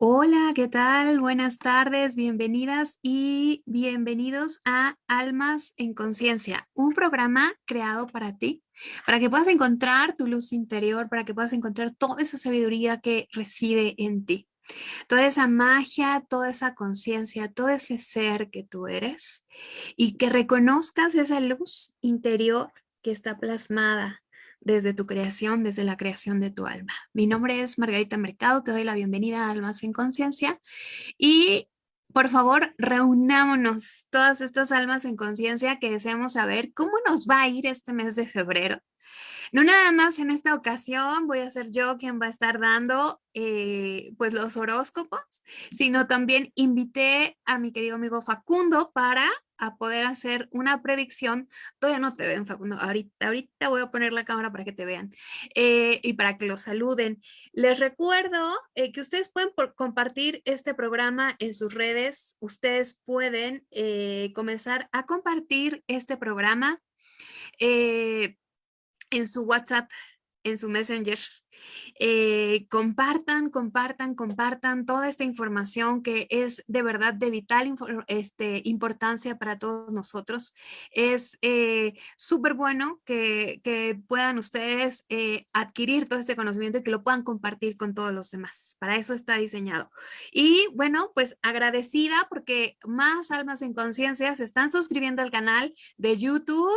Hola, ¿qué tal? Buenas tardes, bienvenidas y bienvenidos a Almas en Conciencia, un programa creado para ti, para que puedas encontrar tu luz interior, para que puedas encontrar toda esa sabiduría que reside en ti, toda esa magia, toda esa conciencia, todo ese ser que tú eres y que reconozcas esa luz interior que está plasmada desde tu creación, desde la creación de tu alma. Mi nombre es Margarita Mercado, te doy la bienvenida a Almas en Conciencia y por favor reunámonos todas estas almas en conciencia que deseamos saber cómo nos va a ir este mes de febrero. No nada más en esta ocasión voy a ser yo quien va a estar dando eh, pues los horóscopos, sino también invité a mi querido amigo Facundo para a poder hacer una predicción. Todavía no te ven, Facundo. Ahorita, ahorita voy a poner la cámara para que te vean eh, y para que los saluden. Les recuerdo eh, que ustedes pueden compartir este programa en sus redes. Ustedes pueden comenzar a compartir este programa en su WhatsApp, en su Messenger. Eh, compartan, compartan, compartan toda esta información que es de verdad de vital este, importancia para todos nosotros. Es eh, súper bueno que, que, puedan ustedes eh, adquirir todo este conocimiento y que lo puedan compartir con todos los demás. Para eso está diseñado. Y bueno, pues agradecida porque más almas en conciencia se están suscribiendo al canal de YouTube.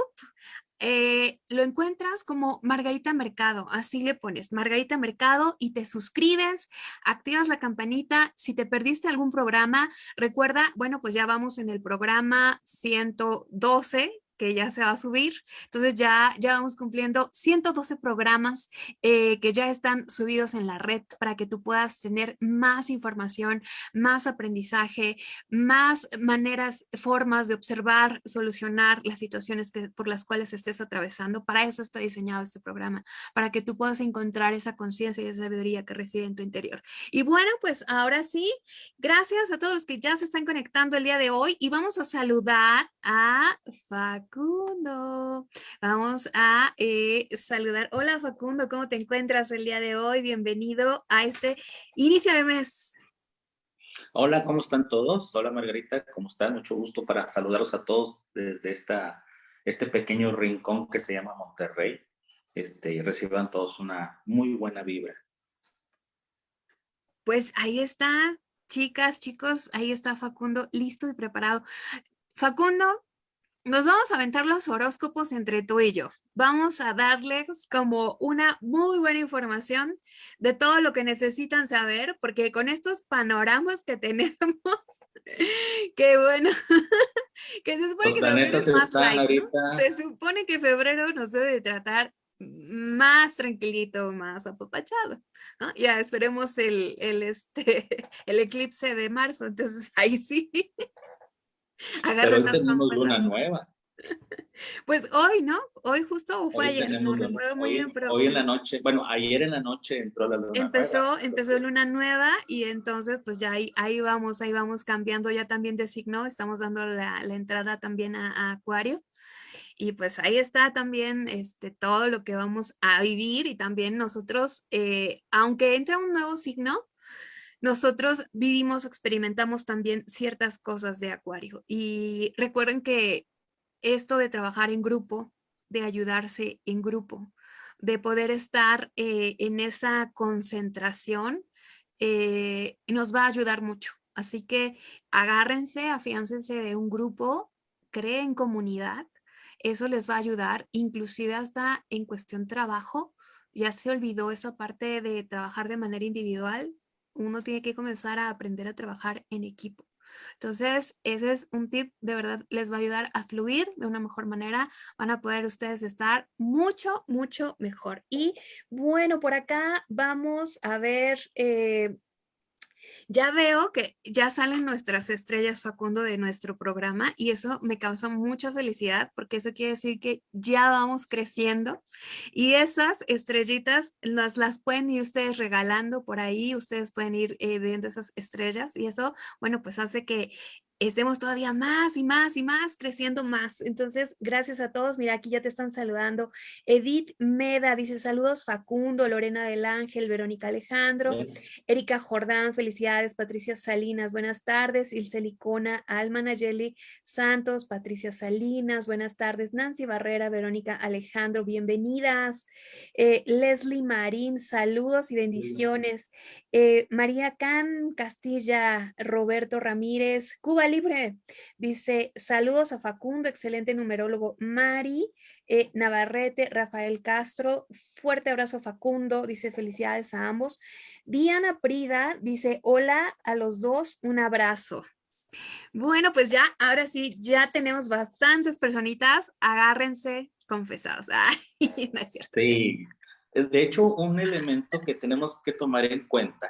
Eh, lo encuentras como Margarita Mercado, así le pones Margarita Mercado y te suscribes, activas la campanita, si te perdiste algún programa, recuerda, bueno, pues ya vamos en el programa 112, que ya se va a subir. Entonces ya, ya vamos cumpliendo 112 programas eh, que ya están subidos en la red para que tú puedas tener más información, más aprendizaje, más maneras, formas de observar, solucionar las situaciones que, por las cuales estés atravesando. Para eso está diseñado este programa, para que tú puedas encontrar esa conciencia y esa sabiduría que reside en tu interior. Y bueno, pues ahora sí, gracias a todos los que ya se están conectando el día de hoy y vamos a saludar a Fac Facundo. Vamos a eh, saludar. Hola Facundo, ¿cómo te encuentras el día de hoy? Bienvenido a este inicio de mes. Hola, ¿cómo están todos? Hola Margarita, ¿cómo están? Mucho gusto para saludarlos a todos desde esta, este pequeño rincón que se llama Monterrey. Este, y reciban todos una muy buena vibra. Pues ahí está, chicas, chicos, ahí está Facundo, listo y preparado. Facundo, nos vamos a aventar los horóscopos entre tú y yo. Vamos a darles como una muy buena información de todo lo que necesitan saber, porque con estos panoramas que tenemos, que bueno, que se supone que febrero es más light, Se supone que febrero nos debe tratar más tranquilito, más apapachado, ¿no? Ya esperemos el, el, este, el eclipse de marzo, entonces ahí sí. Pero hoy tenemos luna nueva. Pues hoy, ¿no? Hoy justo o fue ayer, no recuerdo muy bien, pero... Hoy en la noche, bueno, ayer en la noche entró la luna empezó, nueva. Empezó luna nueva y entonces pues ya ahí, ahí vamos, ahí vamos cambiando ya también de signo, estamos dando la, la entrada también a, Acuario y pues ahí está también este, todo lo que vamos a vivir y también nosotros, eh, aunque entra un nuevo signo, nosotros vivimos o experimentamos también ciertas cosas de acuario. Y recuerden que esto de trabajar en grupo, de ayudarse en grupo, de poder estar eh, en esa concentración, eh, nos va a ayudar mucho. Así que agárrense, afiáncense de un grupo, creen comunidad, eso les va a ayudar, inclusive hasta en cuestión trabajo, ya se olvidó esa parte de trabajar de manera individual, uno tiene que comenzar a aprender a trabajar en equipo. Entonces, ese es un tip, de verdad les va a ayudar a fluir de una mejor manera, van a poder ustedes estar mucho, mucho mejor. Y bueno, por acá vamos a ver eh, ya veo que ya salen nuestras estrellas Facundo de nuestro programa y eso me causa mucha felicidad porque eso quiere decir que ya vamos creciendo y esas estrellitas las, las pueden ir ustedes regalando por ahí, ustedes pueden ir eh, viendo esas estrellas y eso, bueno, pues hace que estemos todavía más y más y más, creciendo más. Entonces, gracias a todos. Mira, aquí ya te están saludando. Edith Meda dice saludos, Facundo, Lorena del Ángel, Verónica Alejandro, Erika Jordán, felicidades, Patricia Salinas, buenas tardes, Ilse Licona, Alma Nayeli Santos, Patricia Salinas, buenas tardes, Nancy Barrera, Verónica Alejandro, bienvenidas. Eh, Leslie Marín, saludos y bendiciones. Eh, María Can Castilla, Roberto Ramírez, Cuba Libre, dice saludos a Facundo, excelente numerólogo. Mari eh, Navarrete, Rafael Castro, fuerte abrazo Facundo, dice felicidades a ambos. Diana Prida dice hola a los dos, un abrazo. Bueno, pues ya, ahora sí, ya tenemos bastantes personitas, agárrense confesados. Ay, no es cierto. Sí, de hecho, un elemento que tenemos que tomar en cuenta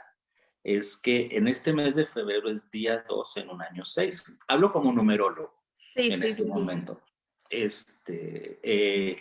es que en este mes de febrero es día 2 en un año 6. Hablo como numerólogo en este momento. Este, eh,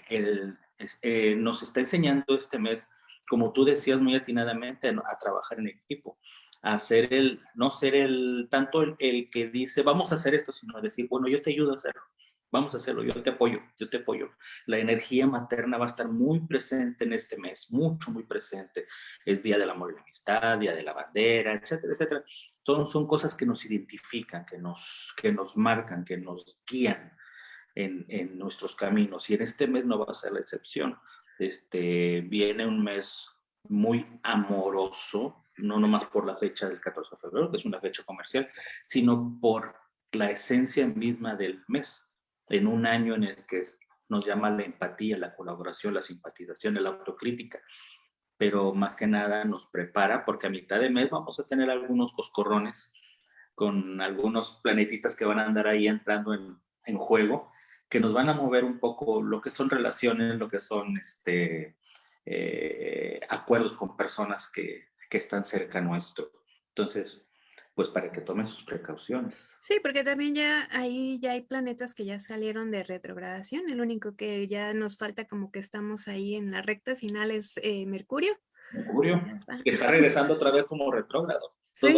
eh, nos está enseñando este mes, como tú decías muy atinadamente, a, trabajar en equipo, a ser el, no ser el, tanto el, el, que dice, vamos a hacer esto, sino decir, bueno, yo te ayudo a hacerlo vamos a hacerlo, yo te apoyo, yo te apoyo. La energía materna va a estar muy presente en este mes, mucho, muy presente. Es Día del Amor y la Amistad, Día de la Bandera, etcétera, etcétera. Son, son cosas que nos identifican, que nos, que nos marcan, que nos guían en, en nuestros caminos. Y en este mes no va a ser la excepción. Este, viene un mes muy amoroso, no nomás por la fecha del 14 de febrero, que es una fecha comercial, sino por la esencia misma del mes en un año en el que nos llama la empatía, la colaboración, la simpatización, la autocrítica, pero más que nada nos prepara porque a mitad de mes vamos a tener algunos coscorrones con algunos planetitas que van a andar ahí entrando en, juego, que nos van a mover un poco lo que son relaciones, lo que son este, eh, acuerdos con personas que, que están cerca nuestro. Entonces, pues para que tomen sus precauciones. Sí, porque también ya ahí ya hay planetas que ya salieron de retrogradación. El único que ya nos falta como que estamos ahí en la recta final es eh, Mercurio. Mercurio, que está regresando otra vez como retrógrado. Sí,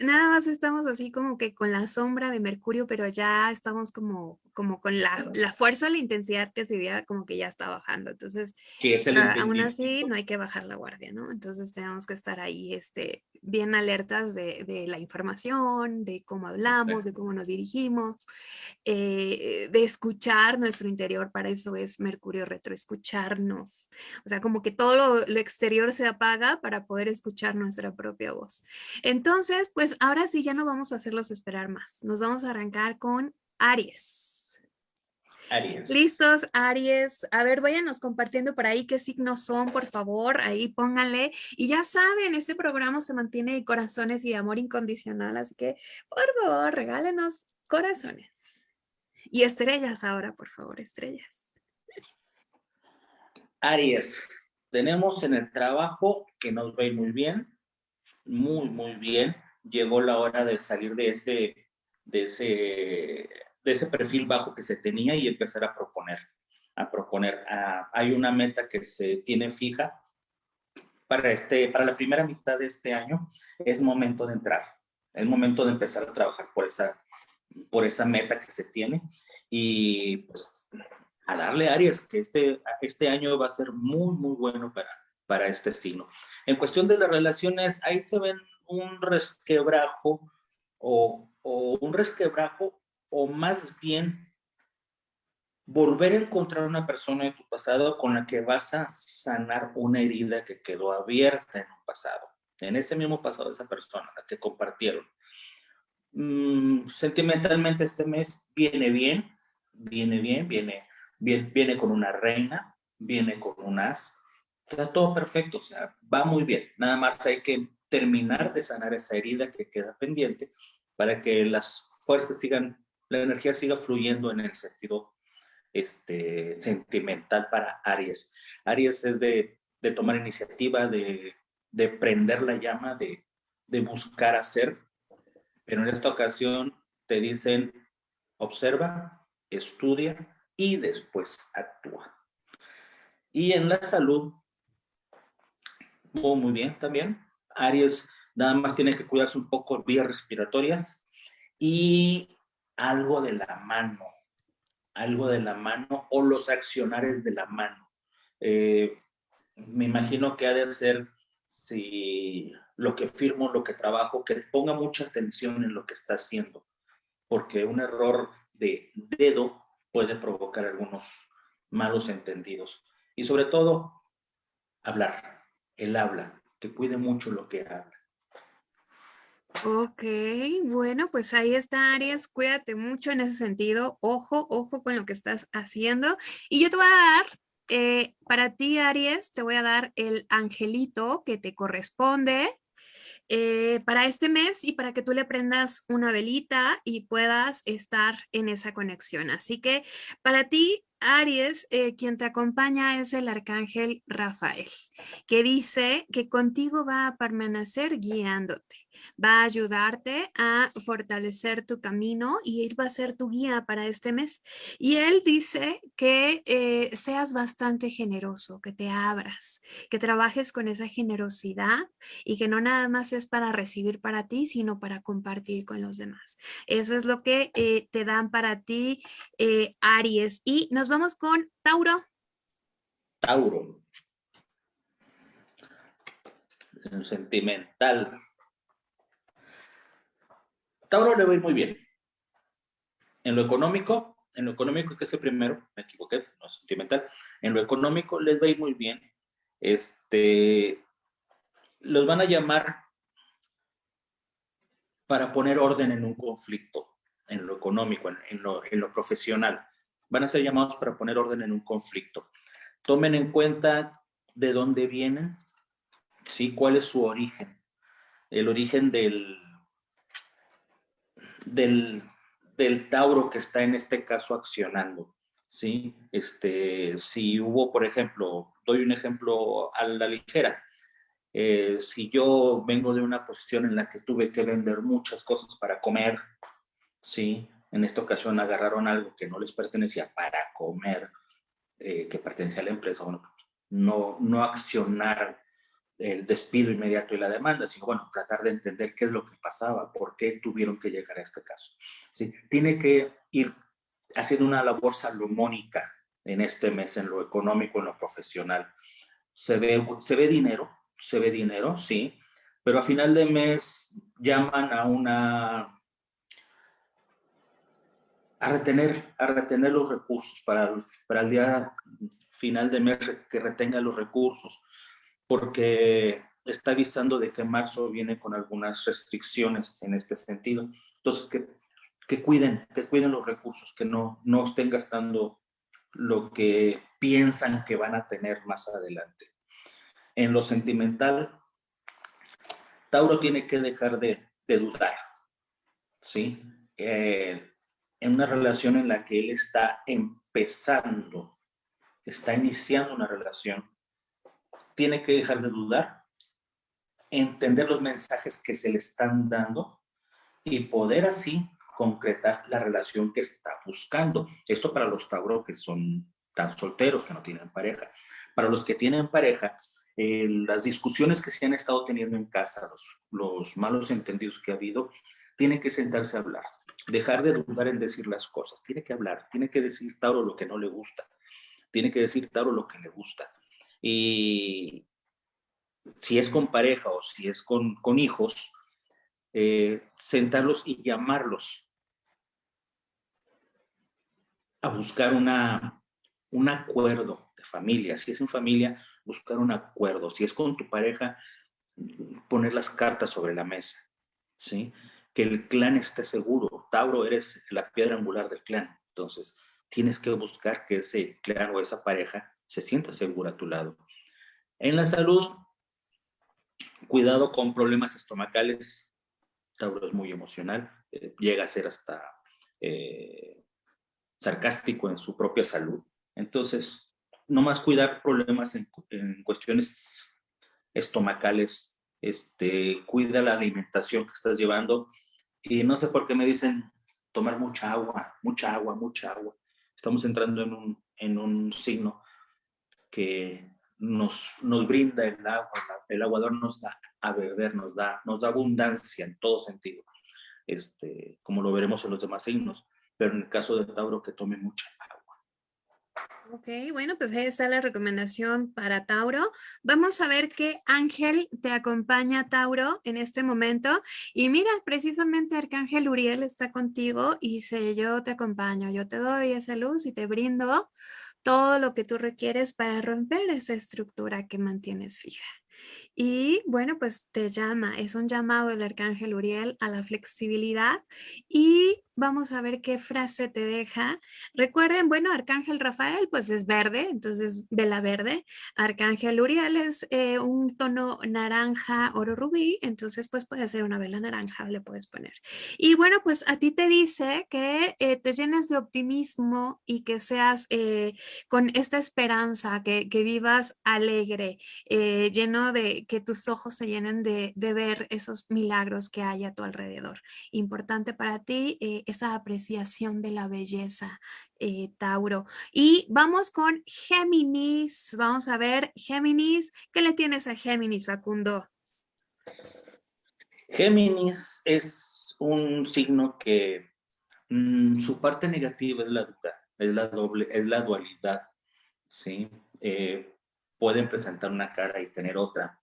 nada más estamos así como que con la sombra de Mercurio, pero ya estamos como, como con la, la fuerza, la intensidad que se veía como que ya está bajando. Entonces, aún así no hay que bajar la guardia, ¿no? Entonces tenemos que estar ahí este, bien alertas de, de la información, de cómo hablamos, de cómo nos dirigimos, eh, de escuchar nuestro interior. Para eso es Mercurio retro, escucharnos. O sea, como que todo lo, lo exterior se apaga para poder escuchar nuestra propia Entonces, pues ahora sí ya no vamos a hacerlos esperar más. Nos vamos a arrancar con Aries. Aries. Listos, Aries. A ver, váyanos compartiendo por ahí qué signos son, por favor. Ahí pónganle. Y ya saben, este programa se mantiene de corazones y de amor incondicional. Así que, por favor, regálenos corazones. Y estrellas ahora, por favor, estrellas. Aries, tenemos en el trabajo que nos ve muy bien, muy, muy bien. Llegó la hora de salir de ese, de ese, de ese perfil bajo que se tenía y empezar a proponer, a proponer. hay una meta que se tiene fija para, este, para la primera mitad de este año. Es momento de entrar, es momento de empezar a trabajar por esa, por esa meta que se tiene y pues a darle Aries, que este, este año va a ser muy, muy bueno para, para este signo. En cuestión de las relaciones, ahí se ven un resquebrajo o, un resquebrajo o más bien volver a encontrar una persona de tu pasado con la que vas a sanar una herida que quedó abierta en un pasado, en ese mismo pasado de esa persona, la que compartieron. Mm, sentimentalmente este mes viene bien, viene bien, viene, bien, viene con una reina, viene con un as, está todo perfecto, o sea, va muy bien. Nada más hay que terminar de sanar esa herida que queda pendiente para que las fuerzas sigan, la energía siga fluyendo en el sentido este, sentimental para Aries. Aries es de, de tomar iniciativa, de, de, prender la llama, de, de buscar hacer, pero en esta ocasión te dicen, observa, estudia y después actúa. Y en la salud muy bien también. Aries nada más tiene que cuidarse un poco vías respiratorias y algo de la mano, algo de la mano o los accionares de la mano. Eh, me imagino que ha de ser si lo que firmo, lo que trabajo, que ponga mucha atención en lo que está haciendo, porque un error de dedo puede provocar algunos malos entendidos. Y sobre todo, hablar, el habla, que cuide mucho lo que habla. Ok, bueno, pues ahí está Aries, cuídate mucho en ese sentido, ojo, ojo con lo que estás haciendo. Y yo te voy a dar, eh, para ti Aries, te voy a dar el angelito que te corresponde eh, para este mes y para que tú le prendas una velita y puedas estar en esa conexión. Así que para ti, Aries, eh, quien te acompaña es el arcángel Rafael, que dice que contigo va a permanecer guiándote va a ayudarte a fortalecer tu camino y él va a ser tu guía para este mes. Y él dice que eh, seas bastante generoso, que te abras, que trabajes con esa generosidad y que no nada más es para recibir para ti, sino para compartir con los demás. Eso es lo que eh, te dan para ti, Aries. Y nos vamos con Tauro. Tauro. Sentimental. Tauro le va a ir muy bien. En lo económico, en lo económico que es el primero, me equivoqué, no sentimental, en lo económico les va a ir muy bien. Este, los van a llamar para poner orden en un conflicto, en lo económico, en, lo, en lo profesional. Van a ser llamados para poner orden en un conflicto. Tomen en cuenta de dónde vienen, ¿sí? ¿Cuál es su origen? El origen del, del, Tauro que está en este caso accionando. ¿sí? Este, si hubo, por ejemplo, doy un ejemplo a la ligera, eh, si yo vengo de una posición en la que tuve que vender muchas cosas para comer, ¿sí? En esta ocasión agarraron algo que no les pertenecía para comer, eh, que pertenecía a la empresa, bueno, no, no accionar el despido inmediato y la demanda, sino bueno, tratar de entender qué es lo que pasaba, por qué tuvieron que llegar a este caso. ¿sí? Tiene que ir haciendo una labor salomónica en este mes, en lo económico, en lo profesional. Se ve, se ve dinero, se ve dinero, sí, pero a final de mes llaman a una a retener, a retener los recursos para, para el día final de mes que retenga los recursos porque está avisando de que marzo viene con algunas restricciones en este sentido. Entonces, que, que cuiden, que cuiden los recursos, que no, no estén gastando lo que piensan que van a tener más adelante. En lo sentimental, Tauro tiene que dejar de, dudar, ¿sí? Eh, en una relación en la que él está empezando, está iniciando una relación, tiene que dejar de dudar, entender los mensajes que se le están dando y poder así concretar la relación que está buscando. Esto para los Tauro que son tan solteros, que no tienen pareja. Para los que tienen pareja, eh, las discusiones que se han estado teniendo en casa, los, los malos entendidos que ha habido, tienen que sentarse a hablar. Dejar de dudar en decir las cosas. Tiene que hablar, tiene que decir Tauro lo que no le gusta. Tiene que decir Tauro lo que le gusta. Y si es con pareja o si es con, hijos, eh, sentarlos y llamarlos a buscar una, un acuerdo de familia. Si es en familia, buscar un acuerdo. Si es con tu pareja, poner las cartas sobre la mesa. ¿sí? Que el clan esté seguro. Tauro, eres la piedra angular del clan. Entonces, tienes que buscar que ese clan o esa pareja se sienta segura a tu lado. En la salud, cuidado con problemas estomacales. Tauro es muy emocional, eh, llega a ser hasta eh, sarcástico en su propia salud. Entonces, no más cuidar problemas en, cuestiones estomacales, este, cuida la alimentación que estás llevando. Y no sé por qué me dicen tomar mucha agua, mucha agua, mucha agua. Estamos entrando en un, en un signo que nos, nos brinda el agua, el aguador nos da a beber, nos da, nos da abundancia en todo sentido. este, como lo veremos en los demás signos, pero en el caso de Tauro que tome mucha agua. Ok, bueno, pues ahí está la recomendación para Tauro. Vamos a ver qué ángel te acompaña, Tauro, en este momento. Y mira, precisamente Arcángel Uriel está contigo y dice, yo te acompaño, yo te doy esa luz y te brindo todo lo que tú requieres para romper esa estructura que mantienes fija. Y bueno, pues te llama, es un llamado del Arcángel Uriel a la flexibilidad y vamos a ver qué frase te deja. Recuerden, bueno, Arcángel Rafael pues es verde, entonces vela verde. Arcángel Uriel es eh, un tono naranja, oro rubí, entonces pues puede ser una vela naranja, le puedes poner. Y bueno, pues a ti te dice que eh, te llenes de optimismo y que seas eh, con esta esperanza, que, que vivas alegre, lleno de que tus ojos se llenen de, de, ver esos milagros que hay a tu alrededor. Importante para ti esa apreciación de la belleza, eh, Tauro. Y vamos con Géminis. Vamos a ver, Géminis, ¿qué le tienes a Géminis, Facundo? Géminis es un signo que mm, su parte negativa es la duda, es la doble, es la dualidad, ¿sí? Eh, pueden presentar una cara y tener otra.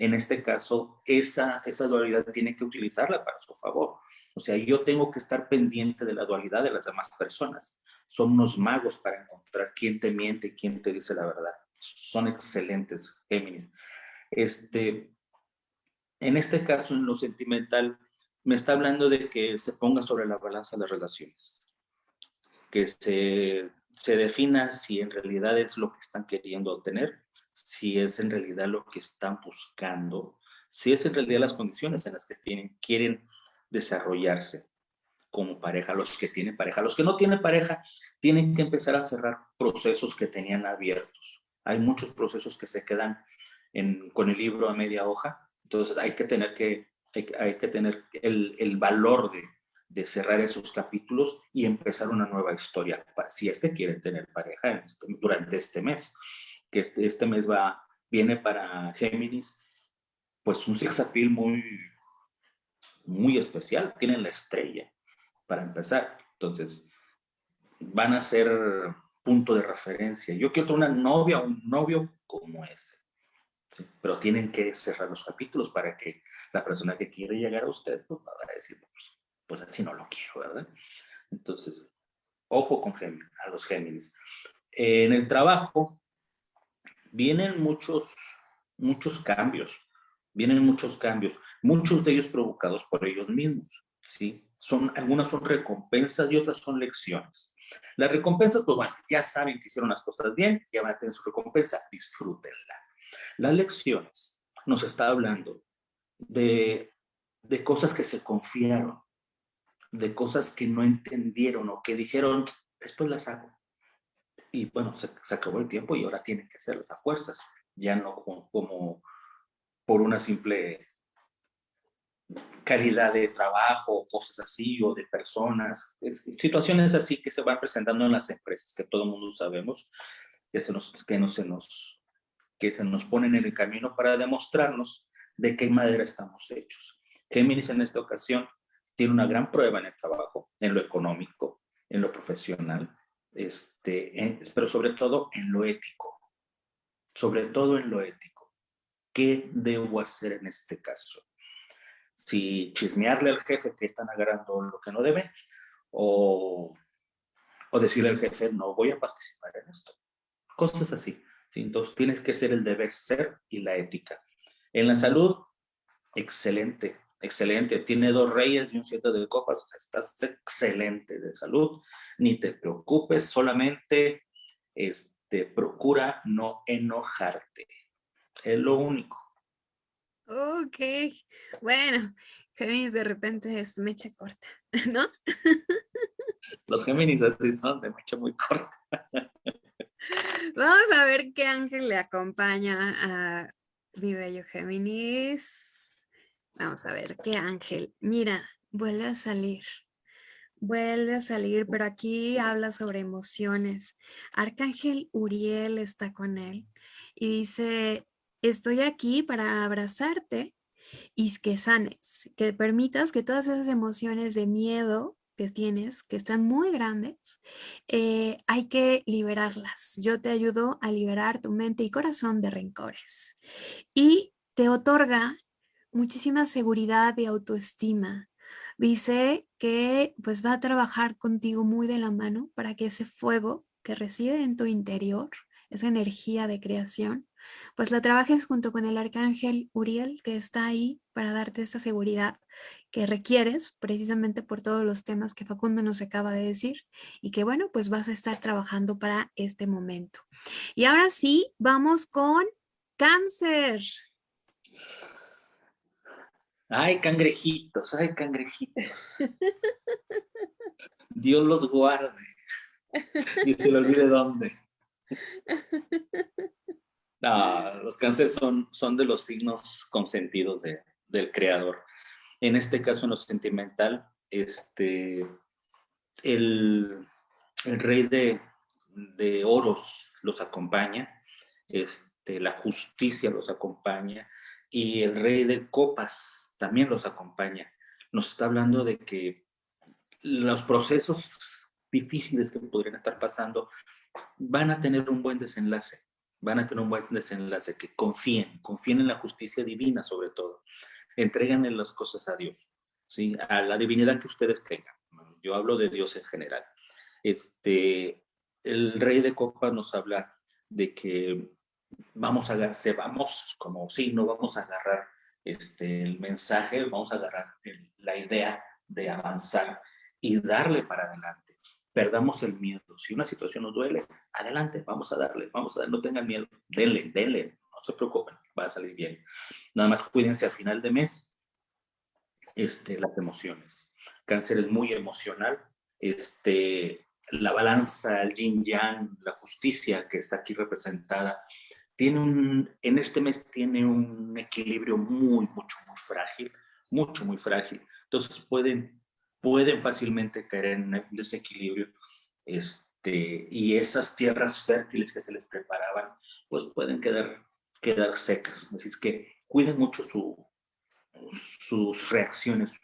En este caso, esa, esa dualidad tiene que utilizarla para su favor. O sea, yo tengo que estar pendiente de la dualidad de las demás personas. Son unos magos para encontrar quién te miente y quién te dice la verdad. Son excelentes, Géminis. Este, en este caso, en lo sentimental, me está hablando de que se ponga sobre la balanza las relaciones. Que se, se defina si en realidad es lo que están queriendo obtener, si es en realidad lo que están buscando, si es en realidad las condiciones en las que tienen, quieren desarrollarse como pareja, los que tienen pareja. Los que no tienen pareja tienen que empezar a cerrar procesos que tenían abiertos. Hay muchos procesos que se quedan con el libro a media hoja, entonces hay que tener, que, hay, que tener el, valor de, de, cerrar esos capítulos y empezar una nueva historia, si es que quieren tener pareja este, durante este mes, que este, este mes va, viene para Géminis, pues un sexapil muy, muy especial, tienen la estrella para empezar. Entonces, van a ser punto de referencia. Yo quiero una novia o un novio como ese. Pero tienen que cerrar los capítulos para que la persona que quiere llegar a usted pues, va a decir, pues, pues, así no lo quiero, ¿verdad? Entonces, ojo con a los Géminis. En el trabajo vienen muchos, muchos cambios vienen muchos cambios, muchos de ellos provocados por ellos mismos, ¿sí? Son, algunas son recompensas y otras son lecciones. Las recompensas, pues bueno, ya saben que hicieron las cosas bien, ya van a tener su recompensa, disfrútenla. Las lecciones nos está hablando de, de cosas que se confiaron, de cosas que no entendieron o que dijeron, después las hago. Y bueno, se, acabó el tiempo y ahora tienen que hacerlas a fuerzas, ya no como por una simple calidad de trabajo, cosas así, o de personas, situaciones así que se van presentando en las empresas, que todo el mundo sabemos, que, se nos, que, no se nos, que se nos ponen en el camino para demostrarnos de qué madera estamos hechos. Géminis en esta ocasión tiene una gran prueba en el trabajo, en lo económico, en lo profesional, este, pero sobre todo en lo ético, sobre todo en lo ético. ¿qué debo hacer en este caso? Si chismearle al jefe que están agarrando lo que no debe o, o decirle al jefe, no voy a participar en esto. Cosas así. Entonces tienes que ser el deber ser y la ética. En la salud, excelente, excelente. Tiene dos reyes y un siete de copas. estás excelente de salud. Ni te preocupes, solamente este, procura no enojarte. Es lo único. Ok, bueno, Géminis de repente es mecha corta, ¿no? Los Géminis así son de mecha muy corta. Vamos a ver qué ángel le acompaña a mi bello Géminis. Vamos a ver qué ángel. Mira, vuelve a salir. Vuelve a salir, pero aquí habla sobre emociones. Arcángel Uriel está con él y dice, estoy aquí para abrazarte y que sanes, que permitas que todas esas emociones de miedo que tienes, que están muy grandes, eh, hay que liberarlas. Yo te ayudo a liberar tu mente y corazón de rencores. Y te otorga muchísima seguridad y autoestima. Dice que pues va a trabajar contigo muy de la mano para que ese fuego que reside en tu interior, esa energía de creación, pues la trabajes junto con el arcángel Uriel que está ahí para darte esta seguridad que requieres precisamente por todos los temas que Facundo nos acaba de decir y que bueno, pues vas a estar trabajando para este momento. Y ahora sí, vamos con cáncer. Ay, cangrejitos, ay, cangrejitos. Dios los guarde. Y se le olvide dónde. los cánceres son, son de los signos consentidos del creador. En este caso, en lo sentimental, este, el, rey de, de, oros los acompaña, este, la justicia los acompaña y el rey de copas también los acompaña. Nos está hablando de que los procesos difíciles que podrían estar pasando van a tener un buen desenlace van a tener un buen desenlace, que confíen, confíen en la justicia divina sobre todo. Entréganle las cosas a Dios, ¿sí? a la divinidad que ustedes tengan. Yo hablo de Dios en general. Este, el rey de copas nos habla de que vamos a, se vamos como signo, vamos a agarrar este, el mensaje, vamos a agarrar la idea de avanzar y darle para adelante perdamos el miedo. Si una situación nos duele, adelante, vamos a darle, vamos a darle, no tengan miedo, denle, denle, no se preocupen, va a salir bien. Nada más cuídense a final de mes este, las emociones. Cáncer es muy emocional, este, la balanza, el yin yang, la justicia que está aquí representada, tiene un, en este mes tiene un equilibrio muy, mucho, muy frágil, mucho, muy frágil. Entonces pueden pueden fácilmente caer en un desequilibrio este, y esas tierras fértiles que se les preparaban, pues pueden quedar, quedar secas. Así es que cuiden mucho su, sus reacciones,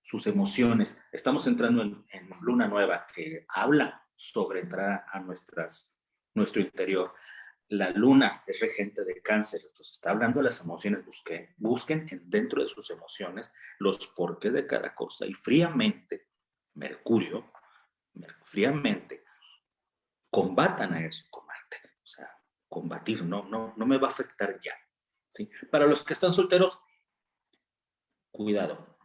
sus emociones. Estamos entrando en, en, luna nueva que habla sobre entrar a nuestras, nuestro interior la luna es regente de cáncer, entonces está hablando de las emociones, busquen, busquen dentro de sus emociones los porqués de cada cosa y fríamente, Mercurio, fríamente, combatan a eso con o sea, combatir, no, no, no me va a afectar ya, ¿sí? Para los que están solteros, cuidado,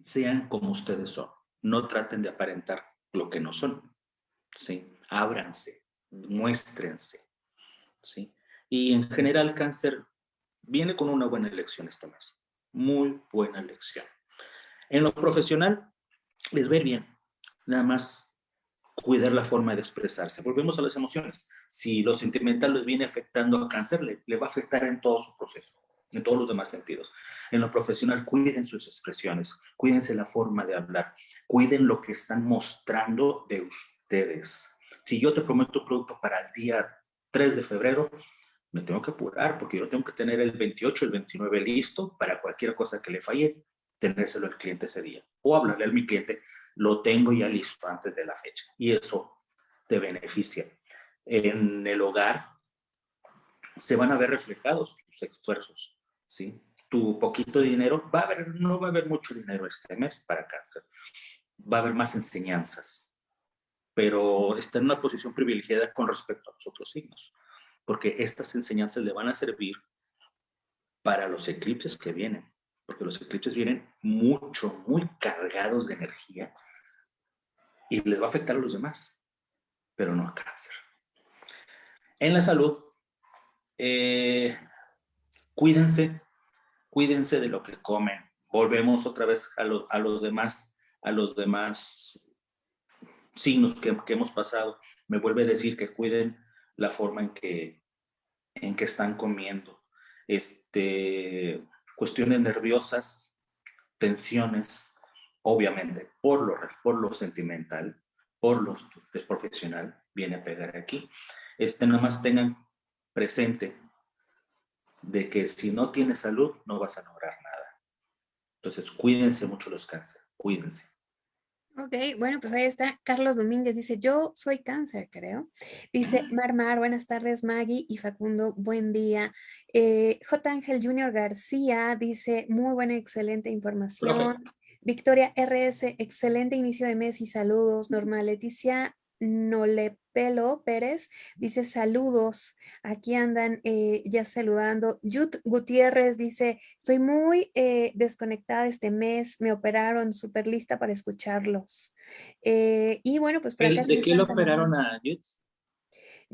sean como ustedes son, no traten de aparentar lo que no son, ¿sí? Ábranse, muéstrense, ¿sí? Y en general cáncer viene con una buena elección este mes, muy buena elección. En lo profesional les ve bien, nada más cuidar la forma de expresarse. Volvemos a las emociones. Si lo sentimental les viene afectando a cáncer, le va a afectar en todo su proceso en todos los demás sentidos. En lo profesional, cuiden sus expresiones, cuídense la forma de hablar, cuiden lo que están mostrando de ustedes. Si yo te prometo un producto para el día 3 de febrero, me tengo que apurar porque yo tengo que tener el 28, el 29 listo para cualquier cosa que le falle, tenérselo al cliente ese día. O hablarle a mi cliente, lo tengo ya listo antes de la fecha. Y eso te beneficia. En el hogar se van a ver reflejados tus esfuerzos, ¿sí? Tu poquito dinero, va a haber, no va a haber mucho dinero este mes para cáncer. Va a haber más enseñanzas, pero está en una posición privilegiada con respecto a los otros signos, porque estas enseñanzas le van a servir para los eclipses que vienen, porque los eclipses vienen mucho, muy cargados de energía y les va a afectar a los demás, pero no a cáncer. En la salud, eh, cuídense, cuídense de lo que comen. Volvemos otra vez a, a los demás, a los demás signos que, hemos pasado, me vuelve a decir que cuiden la forma en que, en que están comiendo. Este, cuestiones nerviosas, tensiones, obviamente, por lo, por lo sentimental, por lo profesional, viene a pegar aquí. Este, nada más tengan presente de que si no tienes salud no vas a lograr nada. Entonces, cuídense mucho los cáncer, cuídense. Ok, bueno, pues ahí está. Carlos Domínguez dice, yo soy cáncer, creo. Dice, Marmar, buenas tardes, Maggie y Facundo, buen día. Eh, J. Ángel Junior García dice, muy buena, excelente información. Victoria RS, excelente inicio de mes y saludos. Norma Leticia Nolepelo Pérez dice saludos, aquí andan eh, ya saludando. Yut Gutiérrez dice, estoy muy eh, desconectada este mes, me operaron, súper lista para escucharlos. Eh, y bueno, pues... ¿De qué lo operaron a Yut?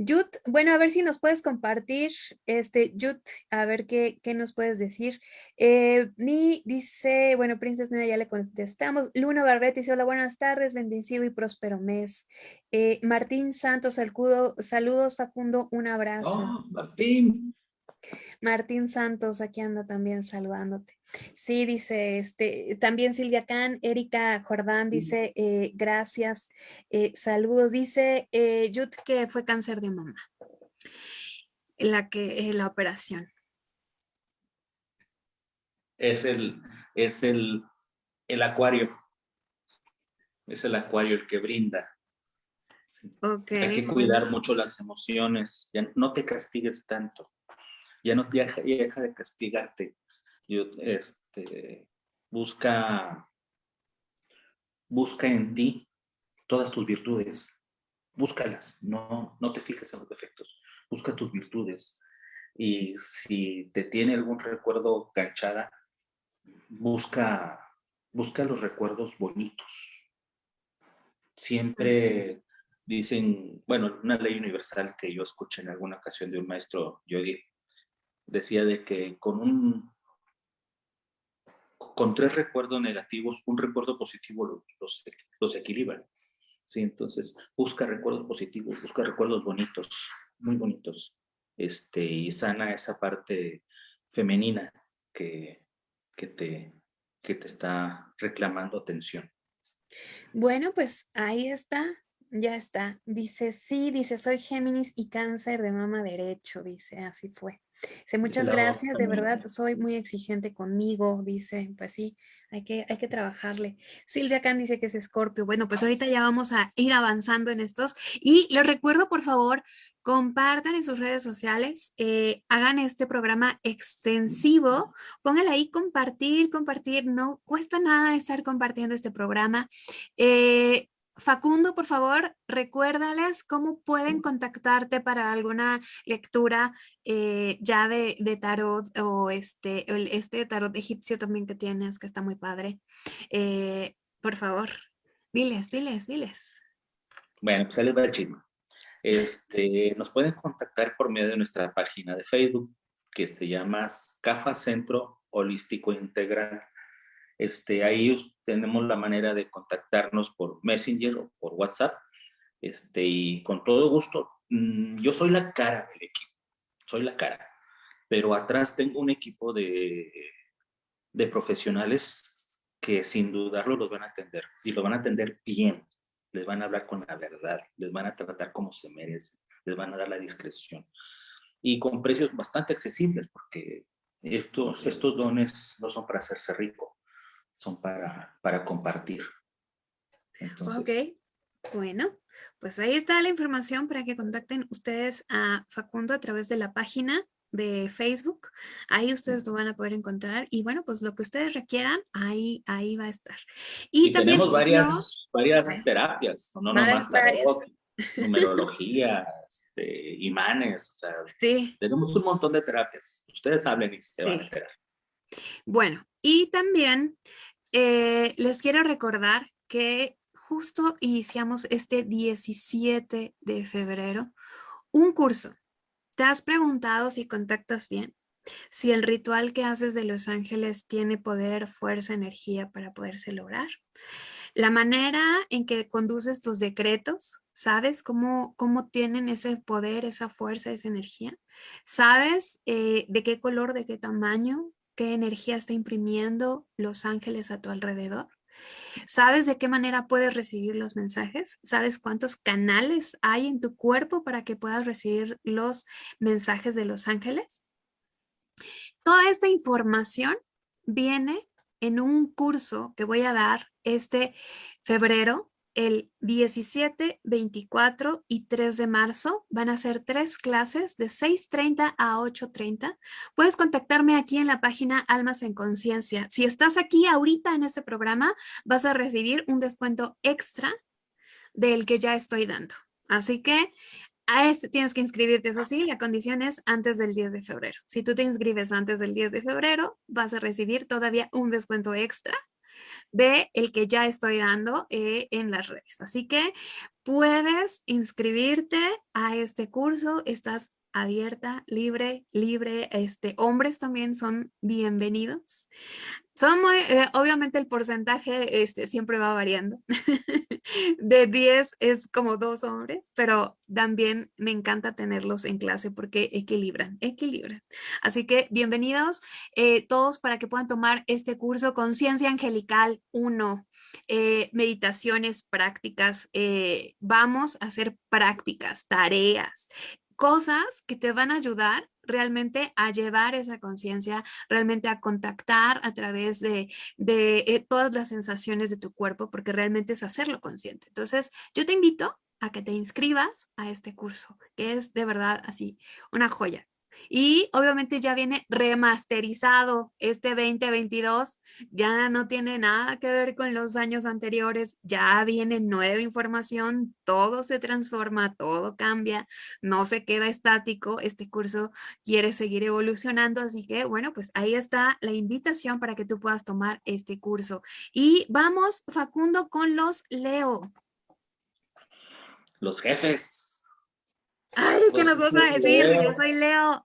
Yut, bueno, a ver si nos puedes compartir, este, Yut, a ver qué, qué nos puedes decir. Eh, Ni dice, bueno, Princesa Nena ya le contestamos. Luna Barret dice, hola, buenas tardes, bendecido y próspero mes. Eh, Martín Santos, saludo, saludos Facundo, un abrazo. Oh, Martín. Martín Santos, aquí anda también saludándote. Sí, dice, este, también Silvia Can, Erika Jordán dice, eh, gracias, eh, saludos. Dice eh, Yut que fue cáncer de mama, la, que, la operación. Es el, es el, el acuario, es el acuario el que brinda. Hay que cuidar mucho las emociones, ya no te castigues tanto ya no deja, deja de castigarte. Yo, este, busca, busca en ti todas tus virtudes. Búscalas, no, no te fijes en los defectos. Busca tus virtudes. Y si te tiene algún recuerdo ganchada, busca, busca los recuerdos bonitos. Siempre dicen, bueno, una ley universal que yo escuché en alguna ocasión de un maestro yogi, decía de que con un con tres recuerdos negativos, un recuerdo positivo los, los, equilibra. ¿sí? Entonces, busca recuerdos positivos, busca recuerdos bonitos, muy bonitos, este, y sana esa parte femenina que, que, te, que te está reclamando atención. Bueno, pues ahí está, ya está. Dice, sí, dice, soy Géminis y cáncer de mama derecho, dice, así fue. Dice, muchas gracias, de verdad, soy muy exigente conmigo, dice, pues sí, hay que, hay que trabajarle. Silvia Can dice que es Escorpio. Bueno, pues ahorita ya vamos a ir avanzando en estos. Y les recuerdo, por favor, compartan en sus redes sociales, eh, hagan este programa extensivo, pónganle ahí compartir, compartir, no cuesta nada estar compartiendo este programa. Eh, Facundo, por favor, recuérdales cómo pueden contactarte para alguna lectura eh, ya de, tarot o este, este tarot egipcio también que tienes, que está muy padre. Eh, por favor, diles, diles, diles. Bueno, pues ahí les va el chisme. Este, nos pueden contactar por medio de nuestra página de Facebook, que se llama CAFA Centro Holístico Integral. Este, ahí tenemos la manera de contactarnos por Messenger o por WhatsApp. Este, y con todo gusto, mm, yo soy la cara del equipo, soy la cara, pero atrás tengo un equipo de, de profesionales que sin dudarlo los van a atender y lo van a atender bien, les van a hablar con la verdad, les van a tratar como se merece, les van a dar la discreción y con precios bastante accesibles porque estos, estos dones no son para hacerse rico, son para, para compartir. ok, bueno, pues ahí está la información para que contacten ustedes a Facundo a través de la página de Facebook, ahí ustedes lo van a poder encontrar y bueno, pues lo que ustedes requieran, ahí, ahí va a estar. Y, también tenemos varias, varias terapias, no nomás numerología, este, imanes, o sea, sí. tenemos un montón de terapias. Ustedes hablen y se van a enterar. Bueno, y también eh, les quiero recordar que justo iniciamos este 17 de febrero un curso. ¿Te has preguntado si contactas bien? Si el ritual que haces de Los Ángeles tiene poder, fuerza, energía para poderse lograr. La manera en que conduces tus decretos, ¿sabes cómo, cómo tienen ese poder, esa fuerza, esa energía? ¿Sabes eh, de qué color, de qué tamaño, qué energía está imprimiendo los ángeles a tu alrededor. ¿Sabes de qué manera puedes recibir los mensajes? ¿Sabes cuántos canales hay en tu cuerpo para que puedas recibir los mensajes de los ángeles? Toda esta información viene en un curso que voy a dar este febrero el 17, 24 y 3 de marzo. Van a ser tres clases de 6.30 a 8.30. Puedes contactarme aquí en la página Almas en Conciencia. Si estás aquí ahorita en este programa, vas a recibir un descuento extra del que ya estoy dando. Así que a este tienes que inscribirte, eso sí, la condición es antes del 10 de febrero. Si tú te inscribes antes del 10 de febrero, vas a recibir todavía un descuento extra de el que ya estoy dando eh, en las redes. Así que puedes inscribirte a este curso, estás abierta, libre, libre, este, hombres también son bienvenidos. Son muy, eh, obviamente el porcentaje este, siempre va variando. de 10 es como dos hombres, pero también me encanta tenerlos en clase porque equilibran, equilibran. Así que bienvenidos eh, todos para que puedan tomar este curso Conciencia Angelical 1, eh, meditaciones prácticas. vamos a hacer prácticas, tareas, cosas que te van a ayudar realmente a llevar esa conciencia, realmente a contactar a través de, eh, todas las sensaciones de tu cuerpo, porque realmente es hacerlo consciente. Entonces, yo te invito a que te inscribas a este curso, que es de verdad así, una joya. Y obviamente ya viene remasterizado este 2022, ya no tiene nada que ver con los años anteriores, ya viene nueva información, todo se transforma, todo cambia, no se queda estático, este curso quiere seguir evolucionando, así que bueno, pues ahí está la invitación para que tú puedas tomar este curso. Y vamos, Facundo, con los Leo. Los jefes. ¿Qué nos vas a decir? Yo soy Leo.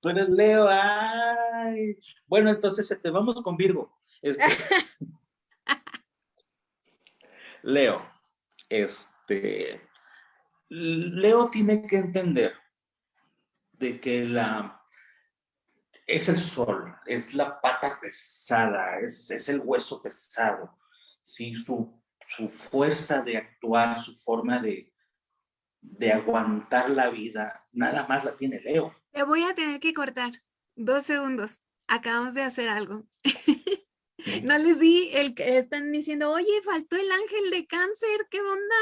Tú eres Leo, ay. Bueno, entonces te este, vamos con Virgo. Este, Leo, este, Leo tiene que entender de que la, es el sol, es la pata pesada, es, es el hueso pesado, ¿sí? su, su fuerza de actuar, su forma de, de aguantar la vida, nada más la tiene Leo. Te voy a tener que cortar dos segundos. Acabamos de hacer algo. no les di el que están diciendo, oye, faltó el ángel de cáncer, ¿qué onda?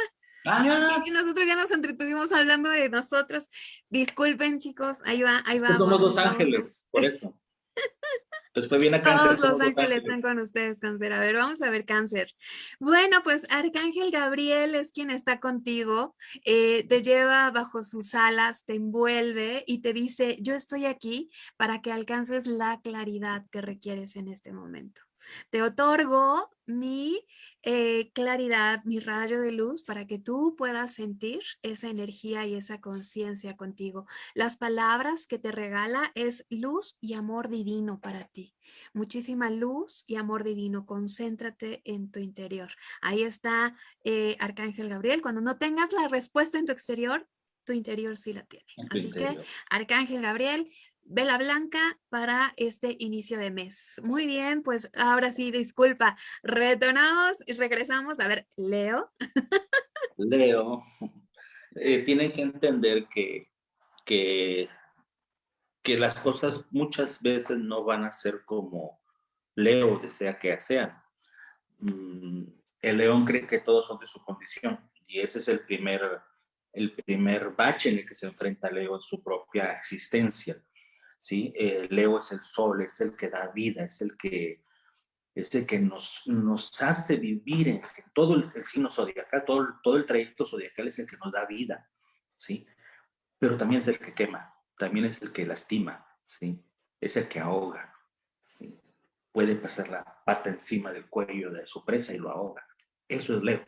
Ah. nosotros ya nos entretuvimos hablando de nosotros. Disculpen, chicos, ahí va, ahí va. Pues somos dos ángeles, por eso. Pues bien a cáncer. Todos los ángeles, están con ustedes, cáncer. A ver, vamos a ver cáncer. Bueno, pues Arcángel Gabriel es quien está contigo, eh, te lleva bajo sus alas, te envuelve y te dice, yo estoy aquí para que alcances la claridad que requieres en este momento. Te otorgo mi eh, claridad, mi rayo de luz para que tú puedas sentir esa energía y esa conciencia contigo. Las palabras que te regala es luz y amor divino para ti. Muchísima luz y amor divino. Concéntrate en tu interior. Ahí está eh, Arcángel Gabriel. Cuando no tengas la respuesta en tu exterior, tu interior sí la tiene. Así que, Arcángel Gabriel, vela blanca para este inicio de mes. Muy bien, pues ahora sí, disculpa, retornamos y regresamos. A ver, Leo. Leo, eh, tiene que entender que, que, que las cosas muchas veces no van a ser como Leo desea que sean. Mm, el león cree que todos son de su condición y ese es el primer, el primer bache en el que se enfrenta Leo en su propia existencia ¿sí? Eh, Leo es el sol, es el que da vida, es el que, es el que nos, nos hace vivir en todo el, signo zodiacal, todo, todo el trayecto zodiacal es el que nos da vida, ¿sí? Pero también es el que quema, también es el que lastima, ¿sí? Es el que ahoga, ¿sí? Puede pasar la pata encima del cuello de su presa y lo ahoga. Eso es Leo.